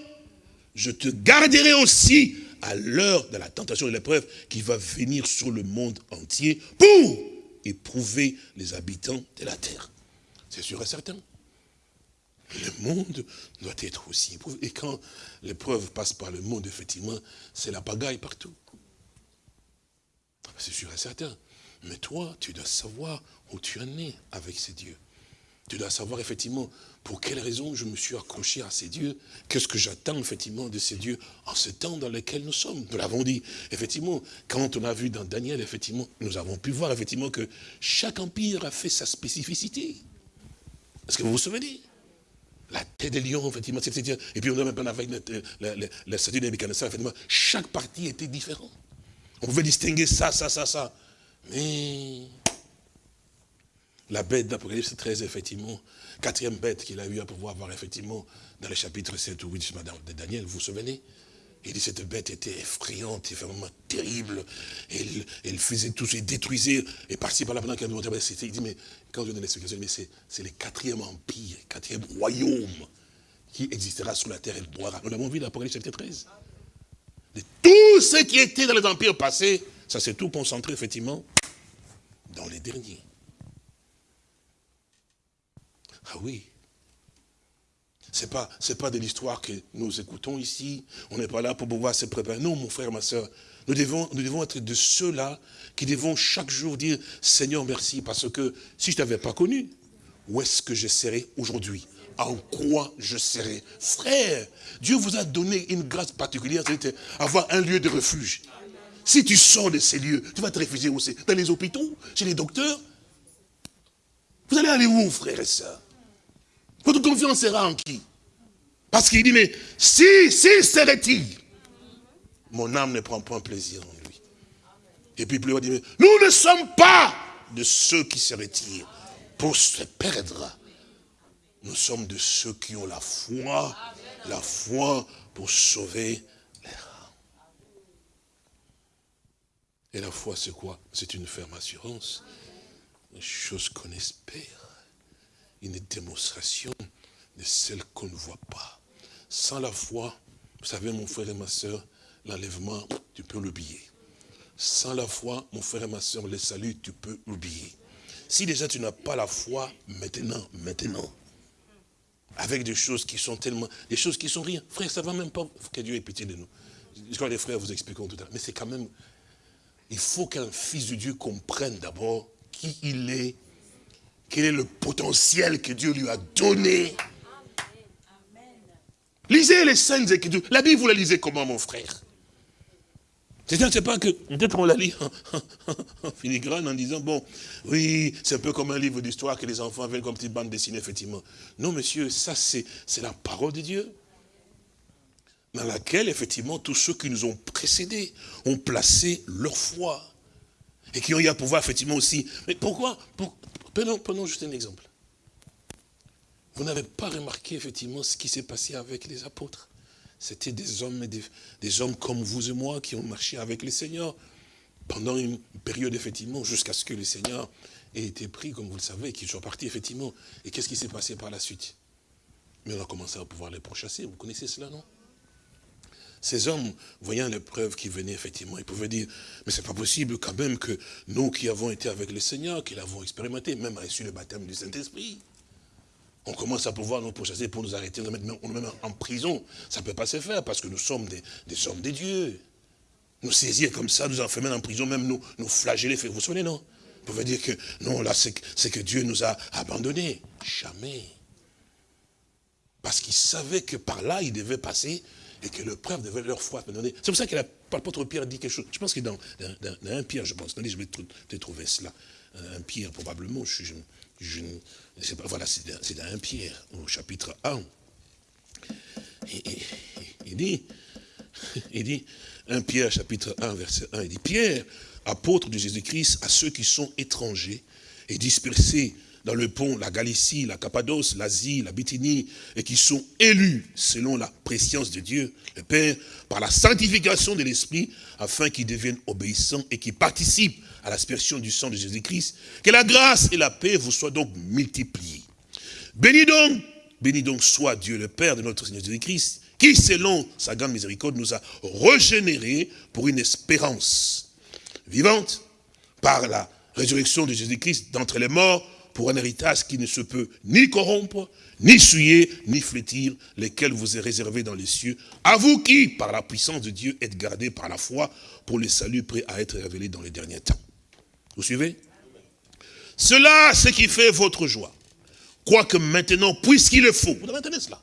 je te garderai aussi à l'heure de la tentation et de l'épreuve qui va venir sur le monde entier pour éprouver les habitants de la terre. C'est sûr et certain. Le monde doit être aussi éprouvé. Et quand l'épreuve passe par le monde, effectivement, c'est la pagaille partout. C'est sûr et certain. Mais toi, tu dois savoir où tu en es avec ces dieux. Tu dois savoir effectivement pour quelle raison je me suis accroché à ces dieux, qu'est-ce que j'attends effectivement de ces dieux en ce temps dans lequel nous sommes. Nous l'avons dit, effectivement, quand on a vu dans Daniel, effectivement, nous avons pu voir effectivement que chaque empire a fait sa spécificité. Est-ce que vous vous souvenez? La tête des lions, effectivement, et puis on a même avec la, la, la statue de effectivement, chaque partie était différente. On pouvait distinguer ça, ça, ça, ça. Mais la bête d'Apocalypse 13, effectivement, quatrième bête qu'il a eu à pouvoir voir, effectivement, dans les chapitres 7 ou 8 de Daniel, vous vous souvenez? Il dit cette bête était effrayante, vraiment terrible. Elle, elle faisait tout, elle détruisait, et par-ci par-là, pendant qu'elle nous il dit, mais quand je donne l'explication, mais c'est le quatrième empire, le quatrième royaume qui existera sur la terre et boira. Nous l'avons vu dans l'Apocalypse chapitre 13. De tout ce qui était dans les empires passés, ça s'est tout concentré, effectivement, dans les derniers. Ah oui. Ce n'est pas, pas de l'histoire que nous écoutons ici. On n'est pas là pour pouvoir se préparer. Non, mon frère, ma soeur. Nous devons, nous devons être de ceux-là qui devons chaque jour dire Seigneur, merci, parce que si je ne t'avais pas connu, où est-ce que je serais aujourd'hui? En quoi je serais Frère, Dieu vous a donné une grâce particulière, c'est avoir un lieu de refuge. Si tu sors de ces lieux, tu vas te réfugier où? C'est Dans les hôpitaux? Chez les docteurs? Vous allez aller où, frère et sœurs votre confiance sera en qui? Parce qu'il dit, mais si, si serait-il, mon âme ne prend pas plaisir en lui. Et puis plus il dit, nous ne sommes pas de ceux qui se retirent pour se perdre. Nous sommes de ceux qui ont la foi, la foi pour sauver les âmes. Et la foi, c'est quoi? C'est une ferme assurance. Une chose qu'on espère une démonstration de celle qu'on ne voit pas. Sans la foi, vous savez, mon frère et ma soeur, l'enlèvement, tu peux l'oublier. Sans la foi, mon frère et ma soeur, le salut, tu peux l'oublier. Si déjà tu n'as pas la foi, maintenant, maintenant, avec des choses qui sont tellement, des choses qui sont rien. Frère, ça va même pas, que Dieu ait pitié de nous. Je crois que les frères vous expliqueront tout à l'heure. Mais c'est quand même, il faut qu'un fils de Dieu comprenne d'abord qui il est quel est le potentiel que Dieu lui a donné Lisez les scènes Écritures. La Bible, vous la lisez comment, mon frère? C'est pas que, peut-être on la lit en, filigrane en disant, bon, oui, c'est un peu comme un livre d'histoire que les enfants viennent comme petite bande dessinée, effectivement. Non, monsieur, ça c'est la parole de Dieu. Dans laquelle, effectivement, tous ceux qui nous ont précédés ont placé leur foi. Et qui ont eu à pouvoir, effectivement, aussi. Mais pourquoi? Prenons, juste un exemple. Vous n'avez pas remarqué effectivement ce qui s'est passé avec les apôtres. C'était des hommes, des, hommes comme vous et moi qui ont marché avec le Seigneur pendant une période effectivement jusqu'à ce que le Seigneur ait été pris, comme vous le savez, qu'ils soient partis effectivement. Et qu'est-ce qui s'est passé par la suite? Mais on a commencé à pouvoir les pourchasser. Vous connaissez cela, non? Ces hommes, voyant l'épreuve qui venait, effectivement, ils pouvaient dire, mais c'est pas possible quand même que nous qui avons été avec le Seigneur, qui l'avons expérimenté, même reçu le baptême du Saint-Esprit, on commence à pouvoir nous pourchasser pour nous arrêter, nous mettre même en prison. Ça ne peut pas se faire parce que nous sommes des, hommes de Dieu. Nous saisir comme ça, nous enfermer en prison, même nous, flageller. Vous vous souvenez, non? Vous pouvez dire que non, là, c'est que Dieu nous a abandonnés. Jamais. Parce qu'il savait que par là, il devait passer et que le preuve de leur foi. C'est pour ça que l'apôtre Pierre dit quelque chose. Je pense que dans, un Pierre, je pense. je vais te trouver cela. Un Pierre, probablement. Je, voilà, c'est dans un Pierre, au chapitre 1. il dit, il dit, 1 Pierre, chapitre 1, verset 1, il dit, Pierre, apôtre de Jésus-Christ, à ceux qui sont étrangers et dispersés dans le pont, la Galicie, la Cappadoce, l'Asie, la Bithynie, et qui sont élus selon la préscience de Dieu, le Père, par la sanctification de l'Esprit, afin qu'ils deviennent obéissants et qu'ils participent à l'aspersion du sang de Jésus-Christ. Que la grâce et la paix vous soient donc multipliées. Béni donc, béni donc soit Dieu, le Père de notre Seigneur Jésus-Christ, qui, selon sa grande miséricorde, nous a régénérés pour une espérance vivante par la résurrection de Jésus-Christ d'entre les morts, pour un héritage qui ne se peut ni corrompre, ni souiller, ni flétir, lesquels vous est réservé dans les cieux, à vous qui, par la puissance de Dieu, êtes gardés par la foi pour le salut prêt à être révélé dans les derniers temps. Vous suivez? Cela, ce qui fait votre joie. Quoique maintenant, puisqu'il le faut, vous devez entendre cela,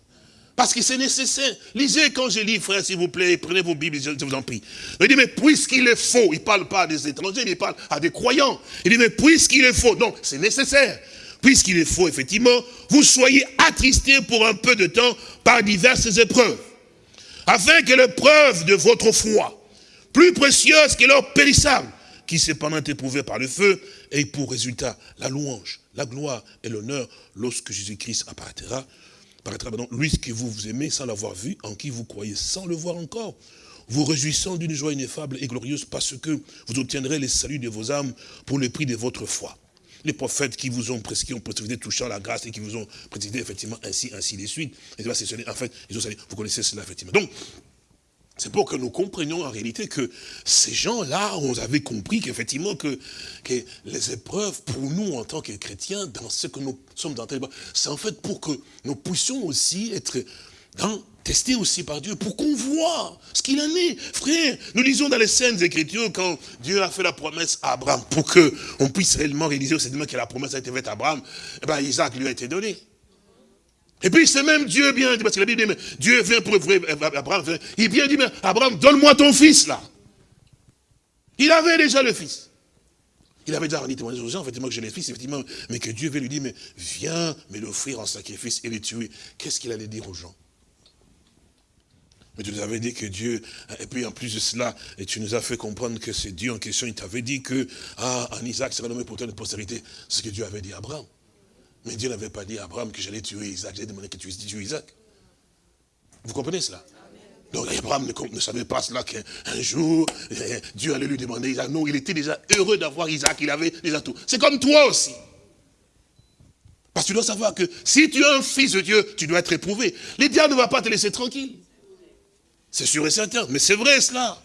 parce que c'est nécessaire. Lisez quand je lis, frère, s'il vous plaît, prenez vos Bibles, je vous en prie. Il dit, mais puisqu'il est faux, il ne parle pas à des étrangers, il parle à des croyants. Il dit, mais puisqu'il est faux, donc c'est nécessaire. Puisqu'il est faux, effectivement, vous soyez attristés pour un peu de temps par diverses épreuves. Afin que l'épreuve de votre foi, plus précieuse que l'or périssable, qui cependant est éprouvé par le feu, ait pour résultat la louange, la gloire et l'honneur lorsque Jésus-Christ apparaîtra paraîtra maintenant, lui que vous vous aimez sans l'avoir vu, en qui vous croyez sans le voir encore, vous réjouissant d'une joie ineffable et glorieuse parce que vous obtiendrez les saluts de vos âmes pour le prix de votre foi. Les prophètes qui vous ont prescrit, ont précisé touchant la grâce et qui vous ont précisé effectivement ainsi, ainsi de suite. Et en fait, ils ont vous connaissez cela effectivement. Donc, c'est pour que nous comprenions en réalité que ces gens-là, on avait compris qu'effectivement que, que les épreuves pour nous en tant que chrétiens, dans ce que nous sommes dans c'est en fait pour que nous puissions aussi être testés aussi par Dieu, pour qu'on voit ce qu'il en est. Frère, nous lisons dans les scènes écritures quand Dieu a fait la promesse à Abraham, pour qu'on puisse réellement réaliser aussi que la promesse a été faite à Abraham, et eh bien Isaac lui a été donné. Et puis c'est même Dieu bien, parce que la Bible dit, mais Dieu vient pour Abraham, il vient dit, mais Abraham, donne-moi ton fils là. Il avait déjà le fils. Il avait déjà rendu témoignage aux gens, effectivement, que j'ai le fils, effectivement, mais que Dieu lui dire, mais viens me l'offrir en sacrifice et le tuer. Qu'est-ce qu'il allait dire aux gens? Mais tu nous avais dit que Dieu, et puis en plus de cela, et tu nous as fait comprendre que c'est Dieu en question, il t'avait dit que, ah, en Isaac sera nommé pour toi une postérité. C'est ce que Dieu avait dit à Abraham. Mais Dieu n'avait pas dit à Abraham que j'allais tuer Isaac. J'ai demandé que tu tues Isaac. Vous comprenez cela? Donc Abraham ne, savait pas cela qu'un jour, eh, Dieu allait lui demander Isaac. Non, il était déjà heureux d'avoir Isaac, il avait déjà tout. C'est comme toi aussi. Parce que tu dois savoir que si tu es un fils de Dieu, tu dois être éprouvé. Les diables ne vont pas te laisser tranquille. C'est sûr et certain, mais c'est vrai cela.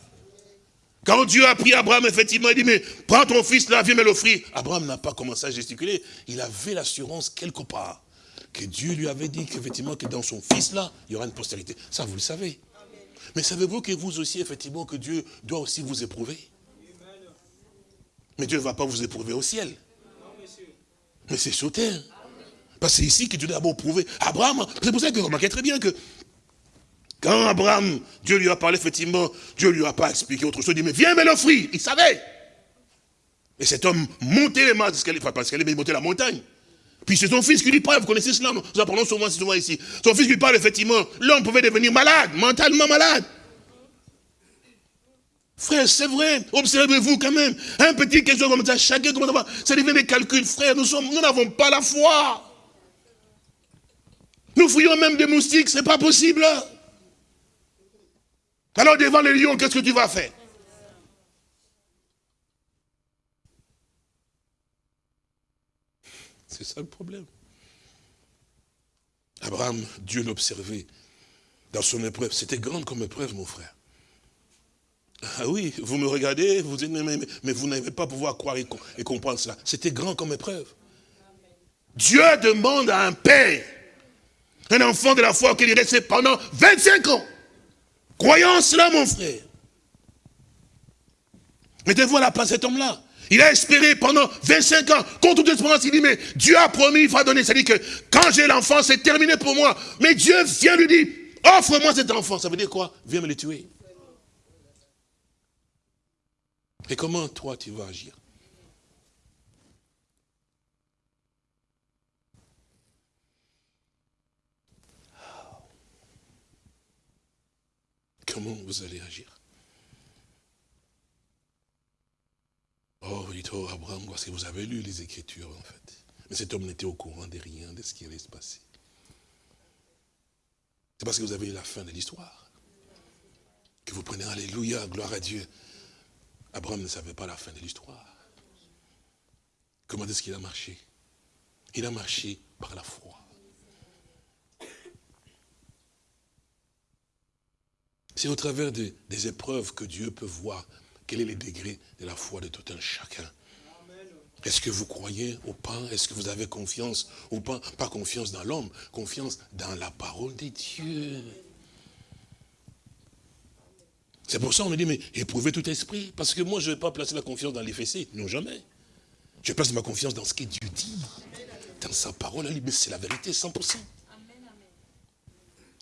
Quand Dieu a pris Abraham, effectivement, il dit, mais prends ton fils là, viens me l'offrir. Abraham n'a pas commencé à gesticuler. Il avait l'assurance quelque part que Dieu lui avait dit qu'effectivement, que dans son fils là, il y aura une postérité. Ça, vous le savez. Mais savez-vous que vous aussi, effectivement, que Dieu doit aussi vous éprouver? Mais Dieu ne va pas vous éprouver au ciel. Mais c'est sur terre. Parce que c'est ici que Dieu doit d'abord prouver. Abraham, c'est pour ça que vous remarquez très bien que quand Abraham, Dieu lui a parlé, effectivement, Dieu lui a pas expliqué autre chose. Il dit, mais viens me l'offrir. Il savait. Et cet homme montait les marches enfin, parce qu'elle est monté la montagne. Puis c'est son fils qui lui parle, vous connaissez cela, nous en parlons souvent, souvent ici. Son fils lui parle, effectivement, l'homme pouvait devenir malade, mentalement malade. Frère, c'est vrai, observez-vous quand même. Un petit question comme ça, chacun, comment ça va Ça devient des calculs, frère, nous nous n'avons pas la foi. Nous fouillons même des moustiques, c'est pas possible. Alors devant les lions, qu'est-ce que tu vas faire? C'est ça le problème. Abraham, Dieu l'observait dans son épreuve. C'était grande comme épreuve, mon frère. Ah oui, vous me regardez, vous dites, mais, vous n'avez pas pouvoir croire et, comprendre cela. C'était grand comme épreuve. Dieu demande à un père, un enfant de la foi, qu'il y resté pendant 25 ans. Croyons cela, mon frère. Mettez-vous à la place cet homme-là. Il a espéré pendant 25 ans, contre toute espérance, il dit, mais Dieu a promis, il va donner. C'est-à-dire que quand j'ai l'enfant, c'est terminé pour moi. Mais Dieu vient lui dire, offre-moi cet enfant. Ça veut dire quoi? Viens me le tuer. Et comment toi tu vas agir? Comment vous allez agir? Oh, dit oh, Abraham, parce que vous avez lu les Écritures, en fait. Mais cet homme n'était au courant de rien de ce qui allait se passer. C'est parce que vous avez eu la fin de l'histoire. Que vous prenez Alléluia, gloire à Dieu. Abraham ne savait pas la fin de l'histoire. Comment est-ce qu'il a marché? Il a marché par la foi. C'est au travers des épreuves que Dieu peut voir quel est le degré de la foi de tout un chacun. Est-ce que vous croyez au pain Est-ce que vous avez confiance au pain Pas confiance dans l'homme, confiance dans la parole de Dieu. C'est pour ça qu'on me dit, mais éprouvez tout esprit. Parce que moi, je ne vais pas placer la confiance dans les fessées. Non, jamais. Je place ma confiance dans ce que Dieu dit. Dans sa parole, mais c'est la vérité, 100%.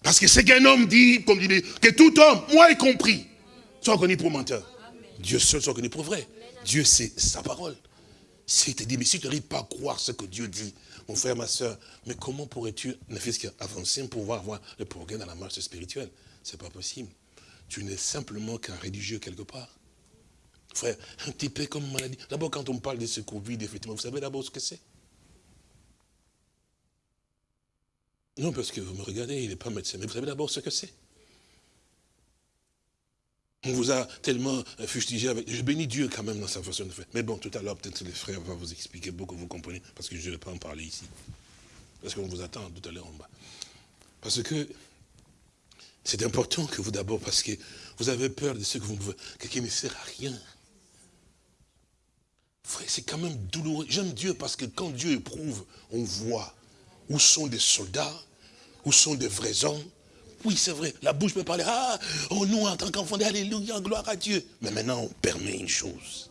Parce que c'est qu'un homme dit, comme dit, que tout homme, moi y compris, soit reconnu pour menteur. Dieu seul soit reconnu pour vrai. Dieu, c'est sa parole. Si tu dit, mais si tu n'arrives pas à croire ce que Dieu dit, mon frère, ma soeur, mais comment pourrais-tu, ne fût-ce qu'avancer pour pouvoir voir le progrès dans la marche spirituelle? C'est pas possible. Tu n'es simplement qu'un religieux quelque part. Frère, un petit peu comme maladie. D'abord, quand on parle de ce Covid, effectivement, vous savez d'abord ce que c'est Non, parce que vous me regardez, il n'est pas médecin, mais vous savez d'abord ce que c'est. On vous a tellement fustigé avec... Je bénis Dieu quand même dans sa façon de faire. Mais bon, tout à l'heure, peut-être les frères vont vous expliquer beaucoup, vous comprenez, parce que je ne vais pas en parler ici. Parce qu'on vous attend tout à l'heure en bas. Parce que c'est important que vous d'abord, parce que vous avez peur de ce que vous ne qui ne sert à rien. Frère, c'est quand même douloureux. J'aime Dieu parce que quand Dieu éprouve, on voit où sont des soldats, où sont des vrais hommes, oui, c'est vrai, la bouche peut parler, ah, oh, nous en tant qu'enfants, alléluia, gloire à Dieu. Mais maintenant, on permet une chose.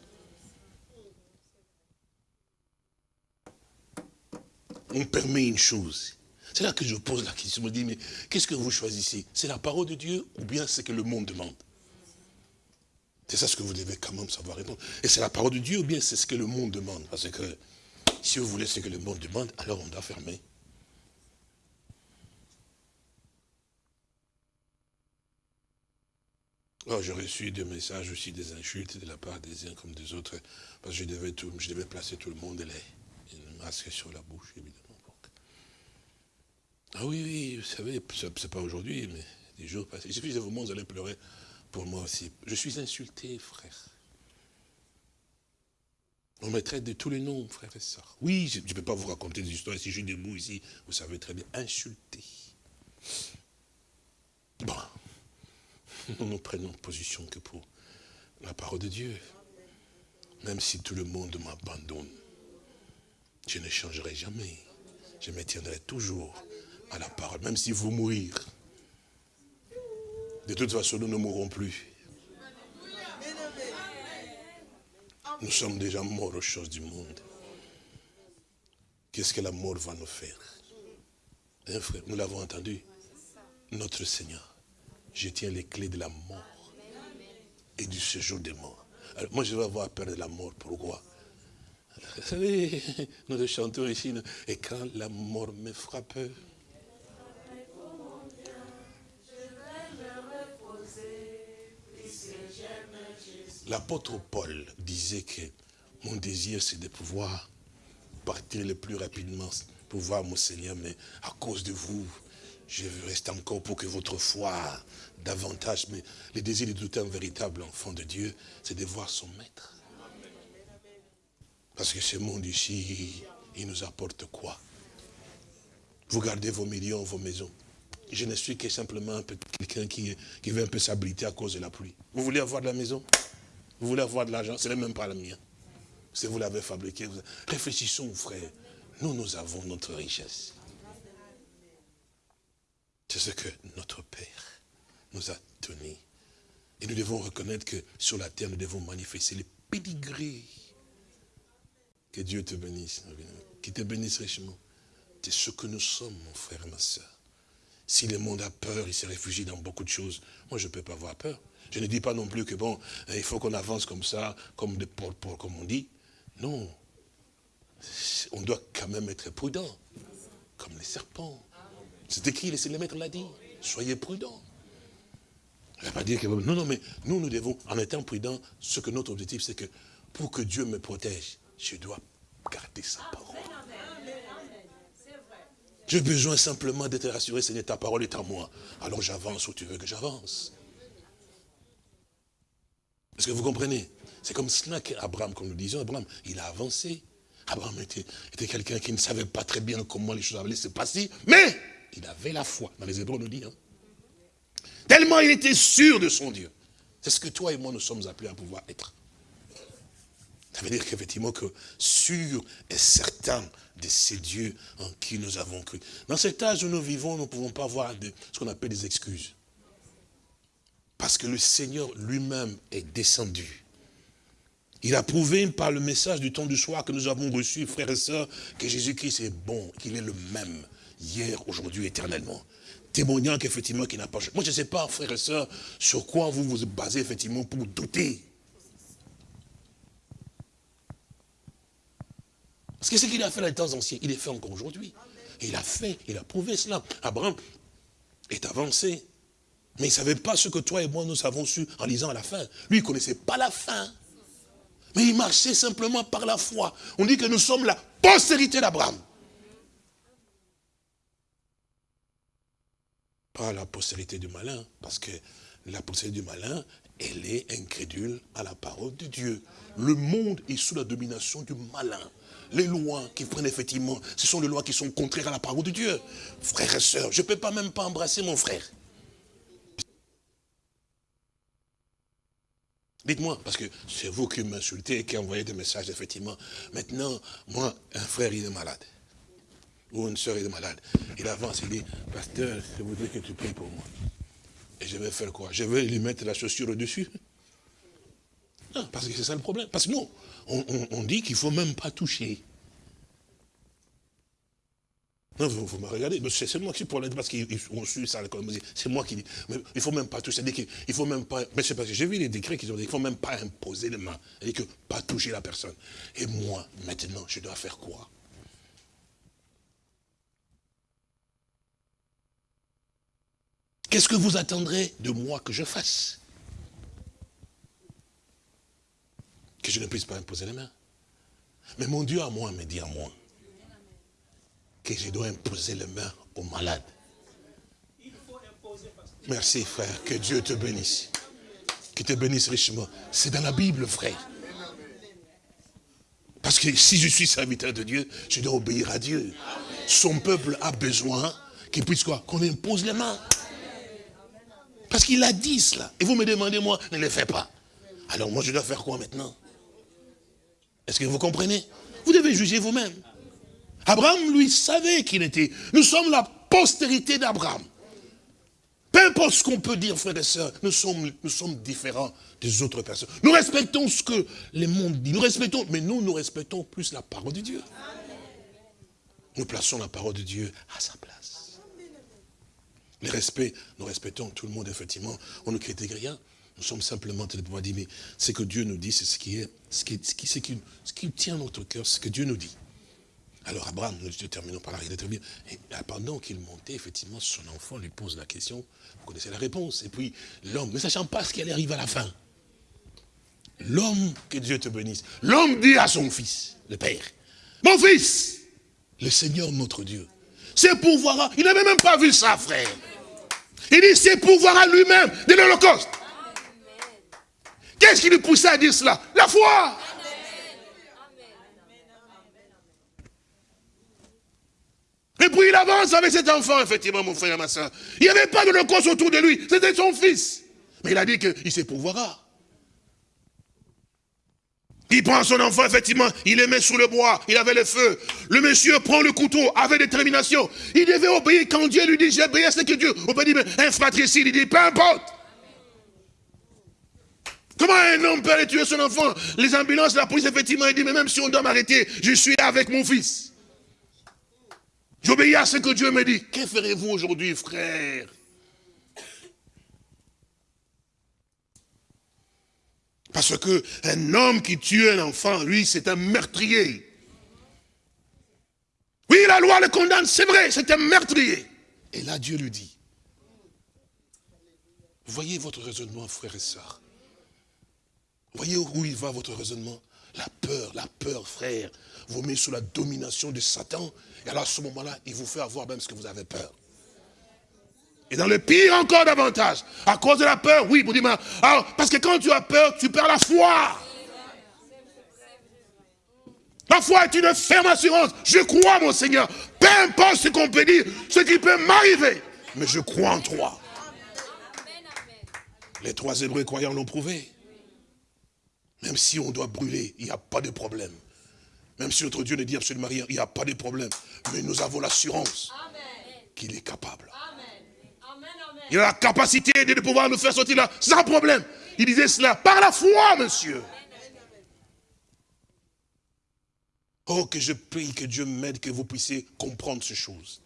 On permet une chose. C'est là que je pose la question, je me dis, mais qu'est-ce que vous choisissez? C'est la parole de Dieu ou bien c'est que le monde demande? C'est ça ce que vous devez quand même savoir répondre. Et c'est la parole de Dieu ou bien c'est ce que le monde demande? Parce que si vous voulez ce que le monde demande, alors on doit fermer. Oh, j'ai reçu des messages aussi, des insultes de la part des uns comme des autres, parce que je devais, tout, je devais placer tout le monde les, une masque sur la bouche, évidemment. Ah oui, oui, vous savez, c'est pas aujourd'hui, mais des jours passés. Il de vous vous allez pleurer pour moi aussi. Je suis insulté, frère. On me traite de tous les noms, frère et soeur. Oui, je ne peux pas vous raconter des histoires. Si je suis debout ici, vous savez très bien, insulté. Bon, nous ne prenons position que pour la parole de Dieu. Même si tout le monde m'abandonne, je ne changerai jamais. Je me tiendrai toujours à la parole, même si vous mourir. De toute façon, nous ne mourrons plus. Nous sommes déjà morts aux choses du monde. Qu'est-ce que la mort va nous faire? Hein, frère, Nous l'avons entendu. Notre Seigneur je tiens les clés de la mort et du séjour des morts. Alors, moi, je vais avoir peur de la mort. Pourquoi? Vous savez, nous chantons ici, et quand la mort me frappe, L'apôtre Paul disait que mon désir, c'est de pouvoir partir le plus rapidement pour voir mon Seigneur, mais à cause de vous, je reste encore pour que votre foi davantage, mais le désir de tout un véritable enfant de Dieu, c'est de voir son maître. Parce que ce monde ici, il nous apporte quoi? Vous gardez vos millions, vos maisons. Je ne suis que simplement quelqu'un qui, qui veut un peu s'abriter à cause de la pluie. Vous voulez avoir de la maison? Vous voulez avoir de l'argent? Ce n'est même pas la mienne. Si vous l'avez fabriqué. Réfléchissons, frère. Nous, nous avons notre richesse. C'est ce que notre Père nous a donné. Et nous devons reconnaître que sur la terre, nous devons manifester les pédigrés. Que Dieu te bénisse, qu'il te bénisse richement. C'est ce que nous sommes, mon frère et ma soeur. Si le monde a peur, il se réfugie dans beaucoup de choses. Moi, je ne peux pas avoir peur. Je ne dis pas non plus que bon, il faut qu'on avance comme ça, comme des porte comme on dit. Non. On doit quand même être prudent, comme les serpents. C'est écrit, laissez le maître l'a dit. Soyez prudents. Il ne va pas dire que... Non, non, mais nous, nous devons, en étant prudents, ce que notre objectif, c'est que pour que Dieu me protège, je dois garder sa parole. J'ai besoin simplement d'être rassuré, Seigneur, ta parole est à moi. Alors j'avance où tu veux que j'avance. Est-ce que vous comprenez? C'est comme cela qu'Abraham, comme nous disions, Abraham, il a avancé. Abraham était, était quelqu'un qui ne savait pas très bien comment les choses allaient se passer, mais il avait la foi. Dans les Hébreux, on nous dit. Hein. Tellement il était sûr de son Dieu. C'est ce que toi et moi, nous sommes appelés à pouvoir être. Ça veut dire qu'effectivement, que sûr et certain de ces dieux en qui nous avons cru. Dans cet âge où nous vivons, nous ne pouvons pas avoir ce qu'on appelle des excuses. Parce que le Seigneur lui-même est descendu. Il a prouvé par le message du temps du soir que nous avons reçu, frères et sœurs, que Jésus-Christ est bon, qu'il est le même, hier, aujourd'hui, éternellement. Témoignant qu'effectivement, qu'il n'a pas. Moi, je ne sais pas, frères et sœurs, sur quoi vous vous basez effectivement pour douter. Parce que ce qu'il a fait dans les temps anciens, il est fait encore aujourd'hui. Il a fait, il a prouvé cela. Abraham est avancé. Mais il ne savait pas ce que toi et moi nous avons su en lisant à la fin. Lui, il ne connaissait pas la fin. Mais il marchait simplement par la foi. On dit que nous sommes la postérité d'Abraham. Pas la postérité du malin, parce que la postérité du malin, elle est incrédule à la parole de Dieu. Le monde est sous la domination du malin les lois qui prennent effectivement, ce sont les lois qui sont contraires à la parole de Dieu. Frères et sœurs, je ne peux pas même pas embrasser mon frère. Dites-moi, parce que c'est vous qui m'insultez et qui envoyez des messages, effectivement. Maintenant, moi, un frère, il est malade. Ou une soeur, il est malade. Il avance, il dit, pasteur, je voudrais que tu pries pour moi. Et je vais faire quoi? Je vais lui mettre la chaussure au-dessus Non, parce que c'est ça le problème. Parce que nous, on, dit qu'il ne faut même pas toucher. Non, vous, me regardez, c'est moi qui pour parce qu'on suit ça, c'est moi qui dis, il ne faut même pas toucher, c'est-à-dire qu'il faut même pas, mais c'est parce que j'ai vu les décrets qui ont dit qu'il ne faut même pas imposer les mains, c'est-à-dire que pas toucher la personne. Et moi, maintenant, je dois faire quoi? Qu'est-ce que vous attendrez de moi que je fasse? Que je ne puisse pas imposer les mains. Mais mon Dieu à moi me dit à moi que je dois imposer les mains aux malades. Merci frère, que Dieu te bénisse. Que te bénisse richement. C'est dans la Bible frère. Parce que si je suis serviteur de Dieu, je dois obéir à Dieu. Son peuple a besoin qu'il puisse quoi? Qu'on impose les mains. Parce qu'il a dit cela. Et vous me demandez, moi, ne le fais pas. Alors moi, je dois faire quoi maintenant? Est-ce que vous comprenez? Vous devez juger vous-même. Abraham, lui, savait qu'il était. Nous sommes la postérité d'Abraham. Peu importe ce qu'on peut dire, frères et sœurs, nous sommes, nous sommes différents des autres personnes. Nous respectons ce que les mondes disent. Nous respectons, mais nous, nous respectons plus la parole de Dieu. Nous plaçons la parole de Dieu à sa place. Les respects, nous respectons tout le monde, effectivement. On ne critique rien. Nous sommes simplement de pouvoir dire, mais ce que Dieu nous dit, c'est ce qui est, ce qui, ce qui, ce qui, tient notre cœur, ce que Dieu nous dit. Alors Abraham, nous terminons par là, il est très bien. Et pendant qu'il montait, effectivement, son enfant lui pose la question, vous connaissez la réponse. Et puis l'homme, ne sachant pas ce qui allait arriver à la fin, l'homme, que Dieu te bénisse, l'homme dit à son fils, le père, mon fils, le Seigneur notre Dieu, c'est pouvoir, il n'avait même pas vu ça, frère. Il dit, c'est pouvoir à lui-même de l'Holocauste. Qu'est-ce qui lui poussait à dire cela? La foi. Et puis il avance avec cet enfant, effectivement, mon frère et ma soeur. Il n'y avait pas de cause autour de lui, c'était son fils. Mais il a dit qu'il se pourvoira. Il prend son enfant, effectivement, il le met sous le bois, il avait le feu. Le monsieur prend le couteau avec détermination. Il devait obéir quand Dieu lui dit, j'ai obéi à ce que Dieu. On peut dire, mais un fratricide, il dit, peu importe. Comment un homme peut aller tuer son enfant? Les ambulances, la police, effectivement, il dit, mais même si on doit m'arrêter, je suis avec mon fils. J'obéis à ce que Dieu me dit. Que ferez-vous aujourd'hui, frère? Parce que un homme qui tue un enfant, lui, c'est un meurtrier. Oui, la loi le condamne, c'est vrai, c'est un meurtrier. Et là, Dieu lui dit, voyez votre raisonnement, frère et sœurs. Voyez où il va votre raisonnement? La peur, la peur, frère, vous met sous la domination de Satan. Et alors à ce moment-là, il vous fait avoir même ce que vous avez peur. Et dans le pire encore davantage, à cause de la peur, oui, vous dites, parce que quand tu as peur, tu perds la foi. La foi est une ferme assurance. Je crois, mon Seigneur. Peu importe ce qu'on peut dire, ce qui peut m'arriver. Mais je crois en toi. Les trois Hébreux croyants l'ont prouvé. Même si on doit brûler, il n'y a pas de problème. Même si notre Dieu ne dit absolument rien, il n'y a pas de problème. Mais nous avons l'assurance qu'il est capable. Il a la capacité de pouvoir nous faire sortir là sans problème. Il disait cela par la foi, monsieur. Oh, que je prie que Dieu m'aide, que vous puissiez comprendre ces choses.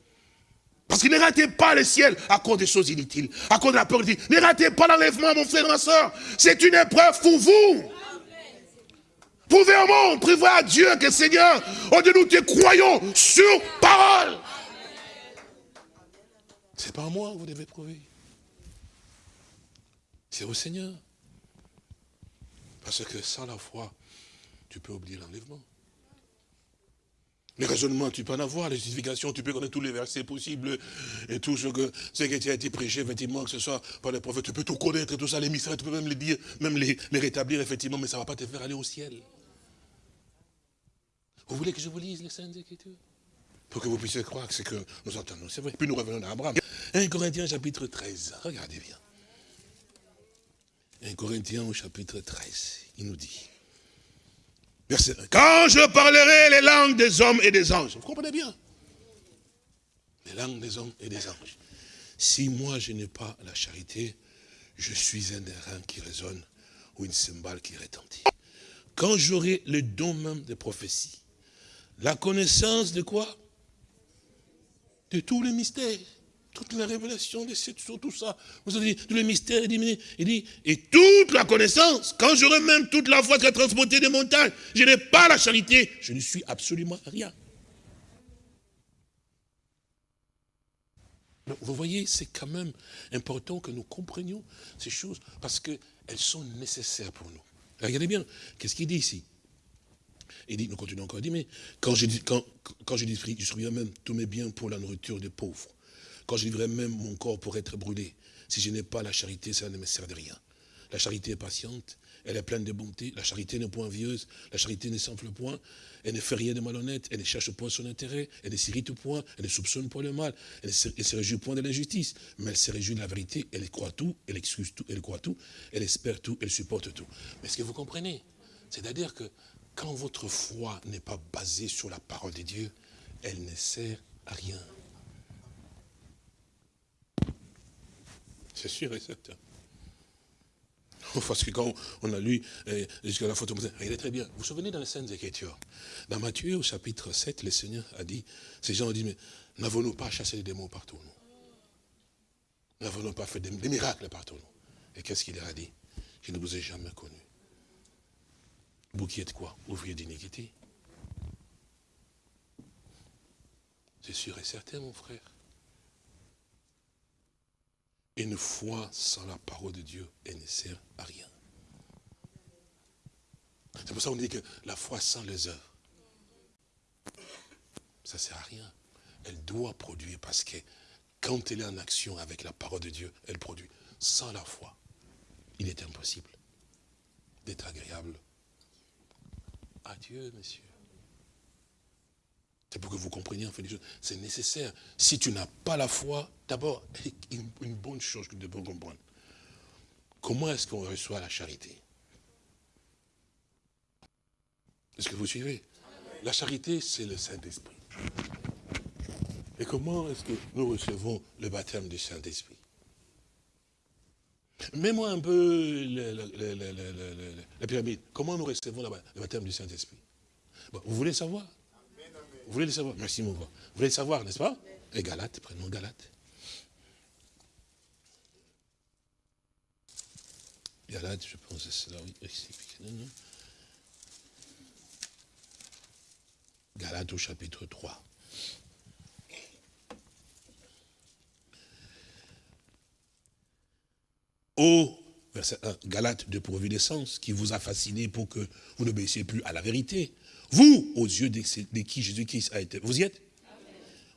Parce que ne ratez pas le ciel à cause des choses inutiles, à cause de la peur. Ne ratez pas l'enlèvement, mon frère, ma soeur. C'est une épreuve pour vous. Pouvez au monde prévoir à Dieu que Seigneur, oh Dieu, nous te croyons sur parole. C'est pas à moi que vous devez prouver. C'est au Seigneur. Parce que sans la foi, tu peux oublier l'enlèvement. Les raisonnements, tu peux en avoir, les justifications, tu peux connaître tous les versets possibles et tout ce, que, ce qui a été prêché, effectivement, que ce soit par les prophètes, tu peux tout connaître, tout ça, les mystères, tu peux même les dire, même les, rétablir, effectivement, mais ça ne va pas te faire aller au ciel. Vous voulez que je vous lise les Saintes Écritures? Pour que vous puissiez croire que c'est que nous entendons. C'est vrai. Puis nous revenons à Abraham. 1 Corinthiens chapitre 13. Regardez bien. 1 Corinthiens au chapitre 13. Il nous dit. Verset 1. Quand je parlerai les langues des hommes et des anges. Vous comprenez bien Les langues des hommes et des anges. Si moi je n'ai pas la charité, je suis un airain qui résonne ou une cymbale qui retentit. Quand j'aurai le don même de prophétie, la connaissance de quoi? De tous les mystères toute la révélation de cette chose, tout ça. Vous avez dit, tous les mystères, il dit, il dit, et toute la connaissance, quand j'aurai même toute la foi qui a transporté des montagnes, je n'ai pas la charité, je ne suis absolument rien. vous voyez, c'est quand même important que nous comprenions ces choses, parce qu'elles sont nécessaires pour nous. Regardez bien, qu'est-ce qu'il dit ici? Il dit, nous continuons encore, il dit, mais quand je quand, quand je distribue même tous mes biens pour la nourriture des pauvres, quand je livrerai même mon corps pour être brûlé, si je n'ai pas la charité, ça ne me sert de rien. La charité est patiente, elle est pleine de bonté, la charité n'est point envieuse, la charité ne s'enfle point, elle ne fait rien de malhonnête, elle ne cherche point son intérêt, elle ne s'irrite point, elle ne soupçonne point le mal, elle ne se, réjouit point de l'injustice, mais elle se réjouit de la vérité, elle croit tout, elle excuse tout, elle croit tout, elle espère tout, elle supporte tout. Mais est-ce que vous comprenez? C'est-à-dire que quand votre foi n'est pas basée sur la parole de Dieu, elle ne sert à rien. C'est sûr et certain. Parce que quand on a lu eh, jusqu'à la photo, est très bien. Vous vous souvenez dans les scènes Écritures Dans Matthieu, au chapitre 7, le Seigneur a dit, ces gens ont dit, mais n'avons-nous pas chassé les démons partout, nous? N'avons-nous pas fait des, miracles partout, nous? Et qu'est-ce qu'il leur a dit? Je ne vous ai jamais connu. Vous qui êtes quoi? Ouvrier d'iniquité. C'est sûr et certain, mon frère. Une foi sans la parole de Dieu, elle ne sert à rien. C'est pour ça qu'on dit que la foi sans les œuvres, ça ne sert à rien. Elle doit produire parce que quand elle est en action avec la parole de Dieu, elle produit. Sans la foi, il est impossible d'être agréable à Dieu, monsieur. C'est pour que vous compreniez en fait les choses. C'est nécessaire. Si tu n'as pas la foi, d'abord, une, bonne chose que tu dois comprendre. Comment est-ce qu'on reçoit la charité? Est-ce que vous suivez? La charité, c'est le Saint-Esprit. Et comment est-ce que nous recevons le baptême du Saint-Esprit? Mets-moi un peu la pyramide. Comment nous recevons le baptême du Saint-Esprit? Vous voulez savoir? Vous voulez le savoir? Merci mon grand. Vous voulez le savoir, n'est-ce pas? Et Galate, prenons Galate. Galate, je pense que c'est là, oui. Galate au chapitre 3. Ô, verset 1, Galate de providence qui vous a fasciné pour que vous n'obéissiez plus à la vérité. Vous, aux yeux de, qui Jésus-Christ a été, vous y êtes?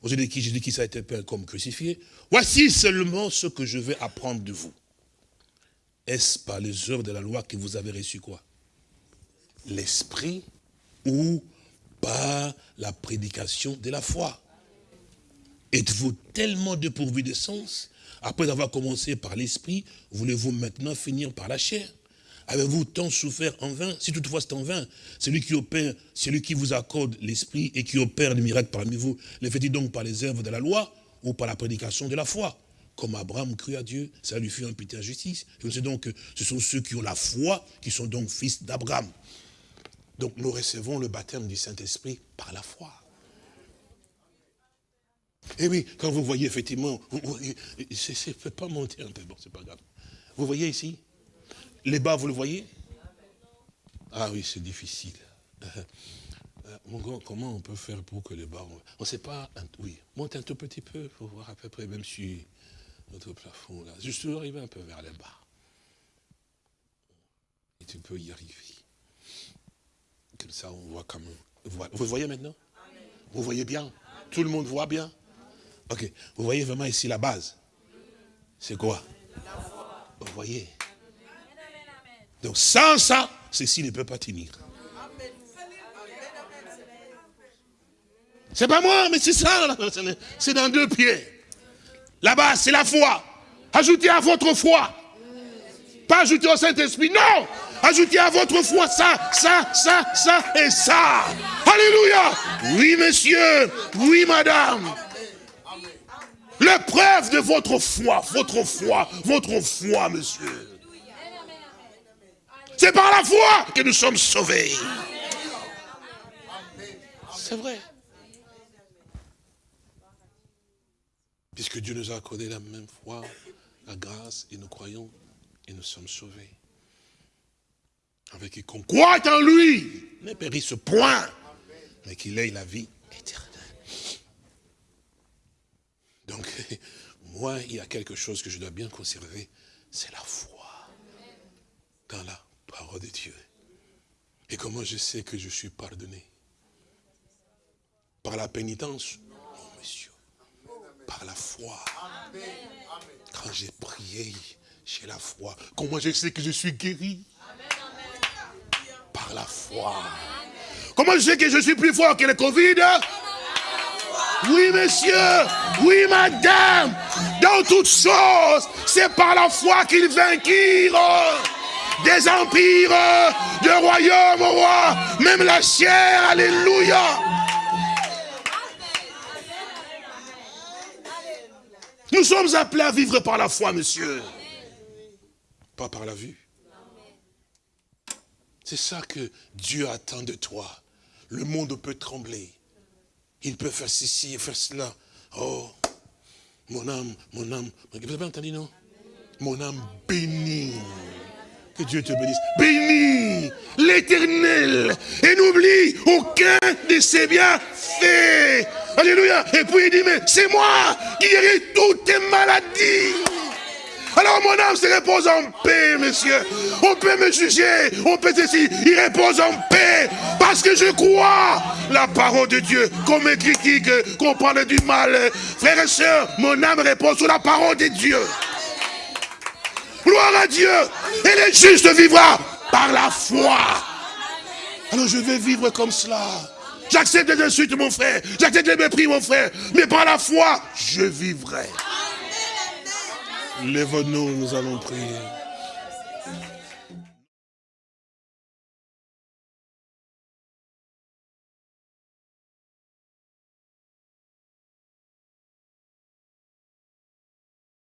Aux yeux de qui Jésus-Christ a été peint comme crucifié. Voici seulement ce que je vais apprendre de vous. Est-ce par les œuvres de la loi que vous avez reçu quoi? L'esprit ou par la prédication de la foi? Êtes-vous tellement dépourvu de sens? Après avoir commencé par l'esprit, voulez-vous maintenant finir par la chair? Avez-vous tant souffert en vain Si toutefois c'est en vain, celui qui opère, celui qui vous accorde l'esprit et qui opère le miracle parmi vous, le fait-il donc par les œuvres de la loi ou par la prédication de la foi comme Abraham crut à Dieu, ça lui fut imputé en justice. Je sais donc que ce sont ceux qui ont la foi, qui sont donc fils d'Abraham. Donc nous recevons le baptême du Saint-Esprit par la foi. Et oui, quand vous voyez effectivement, c'est ne peut pas monter un peu, bon, c'est pas grave. Vous voyez ici Les bas, vous le voyez? Ah oui, c'est difficile. Euh, comment on peut faire pour que les bas... On ne sait pas, oui, monte un tout petit peu pour voir à peu près, même si notre plafond là. Juste arriver un peu vers le bas. Et tu peux y arriver. Comme ça, on voit comme... Vous voyez maintenant? Vous voyez bien? Tout le monde voit bien? Ok. Vous voyez vraiment ici la base? C'est quoi? Vous voyez? Donc sans ça, ceci ne peut pas tenir. C'est pas moi, mais c'est ça. C'est dans deux pieds. Là-bas, c'est la foi. Ajoutez à votre foi. Pas ajouter au Saint-Esprit, non Ajoutez à votre foi ça, ça, ça, ça et ça. Alléluia. Oui, monsieur. Oui, madame. L'épreuve de votre foi, votre foi, votre foi, monsieur. C'est par la foi que nous sommes sauvés. C'est vrai. Puisque Dieu nous a accordé la même foi, la grâce, et nous croyons, et nous sommes sauvés. Avec quiconque croit en lui, ne périsse point, mais qu'il ait la vie éternelle. Donc, moi, il y a quelque chose que je dois bien conserver, c'est la foi dans la de Dieu. Et comment je sais que je suis pardonné? Par la pénitence? Par la foi. Quand j'ai prié, j'ai la foi. Comment je sais que je suis guéri? Par la foi. Comment je sais que je suis plus fort que le Covid? Oui, monsieur. Oui, madame. Dans toutes choses, c'est par la foi qu'ils vainquirent des empires, de royaumes au roi, même la chair, alléluia. Nous sommes appelés à vivre par la foi, monsieur. Pas par la vue. C'est ça que Dieu attend de toi. Le monde peut trembler. Il peut faire ceci et faire cela. Oh, mon âme, mon âme. Vous avez entendu, non? Mon âme bénie. Que Dieu te bénisse. Bénis l'éternel et n'oublie aucun de ses bienfaits. Alléluia. Et puis il dit, mais c'est moi qui guéris toutes tes maladies. Alors mon âme se repose en paix, monsieur. On peut me juger, on peut ceci. Il repose en paix parce que je crois la parole de Dieu. Qu'on me critique, qu'on parle du mal. Frères et sœurs, mon âme repose sur la parole de Dieu. Gloire à Dieu. Et le juste vivra par la foi. Alors je vais vivre comme cela. J'accepte les insultes, mon frère. J'accepte les mépris, mon frère. Mais par la foi, je vivrai. Lève-nous, nous allons prier.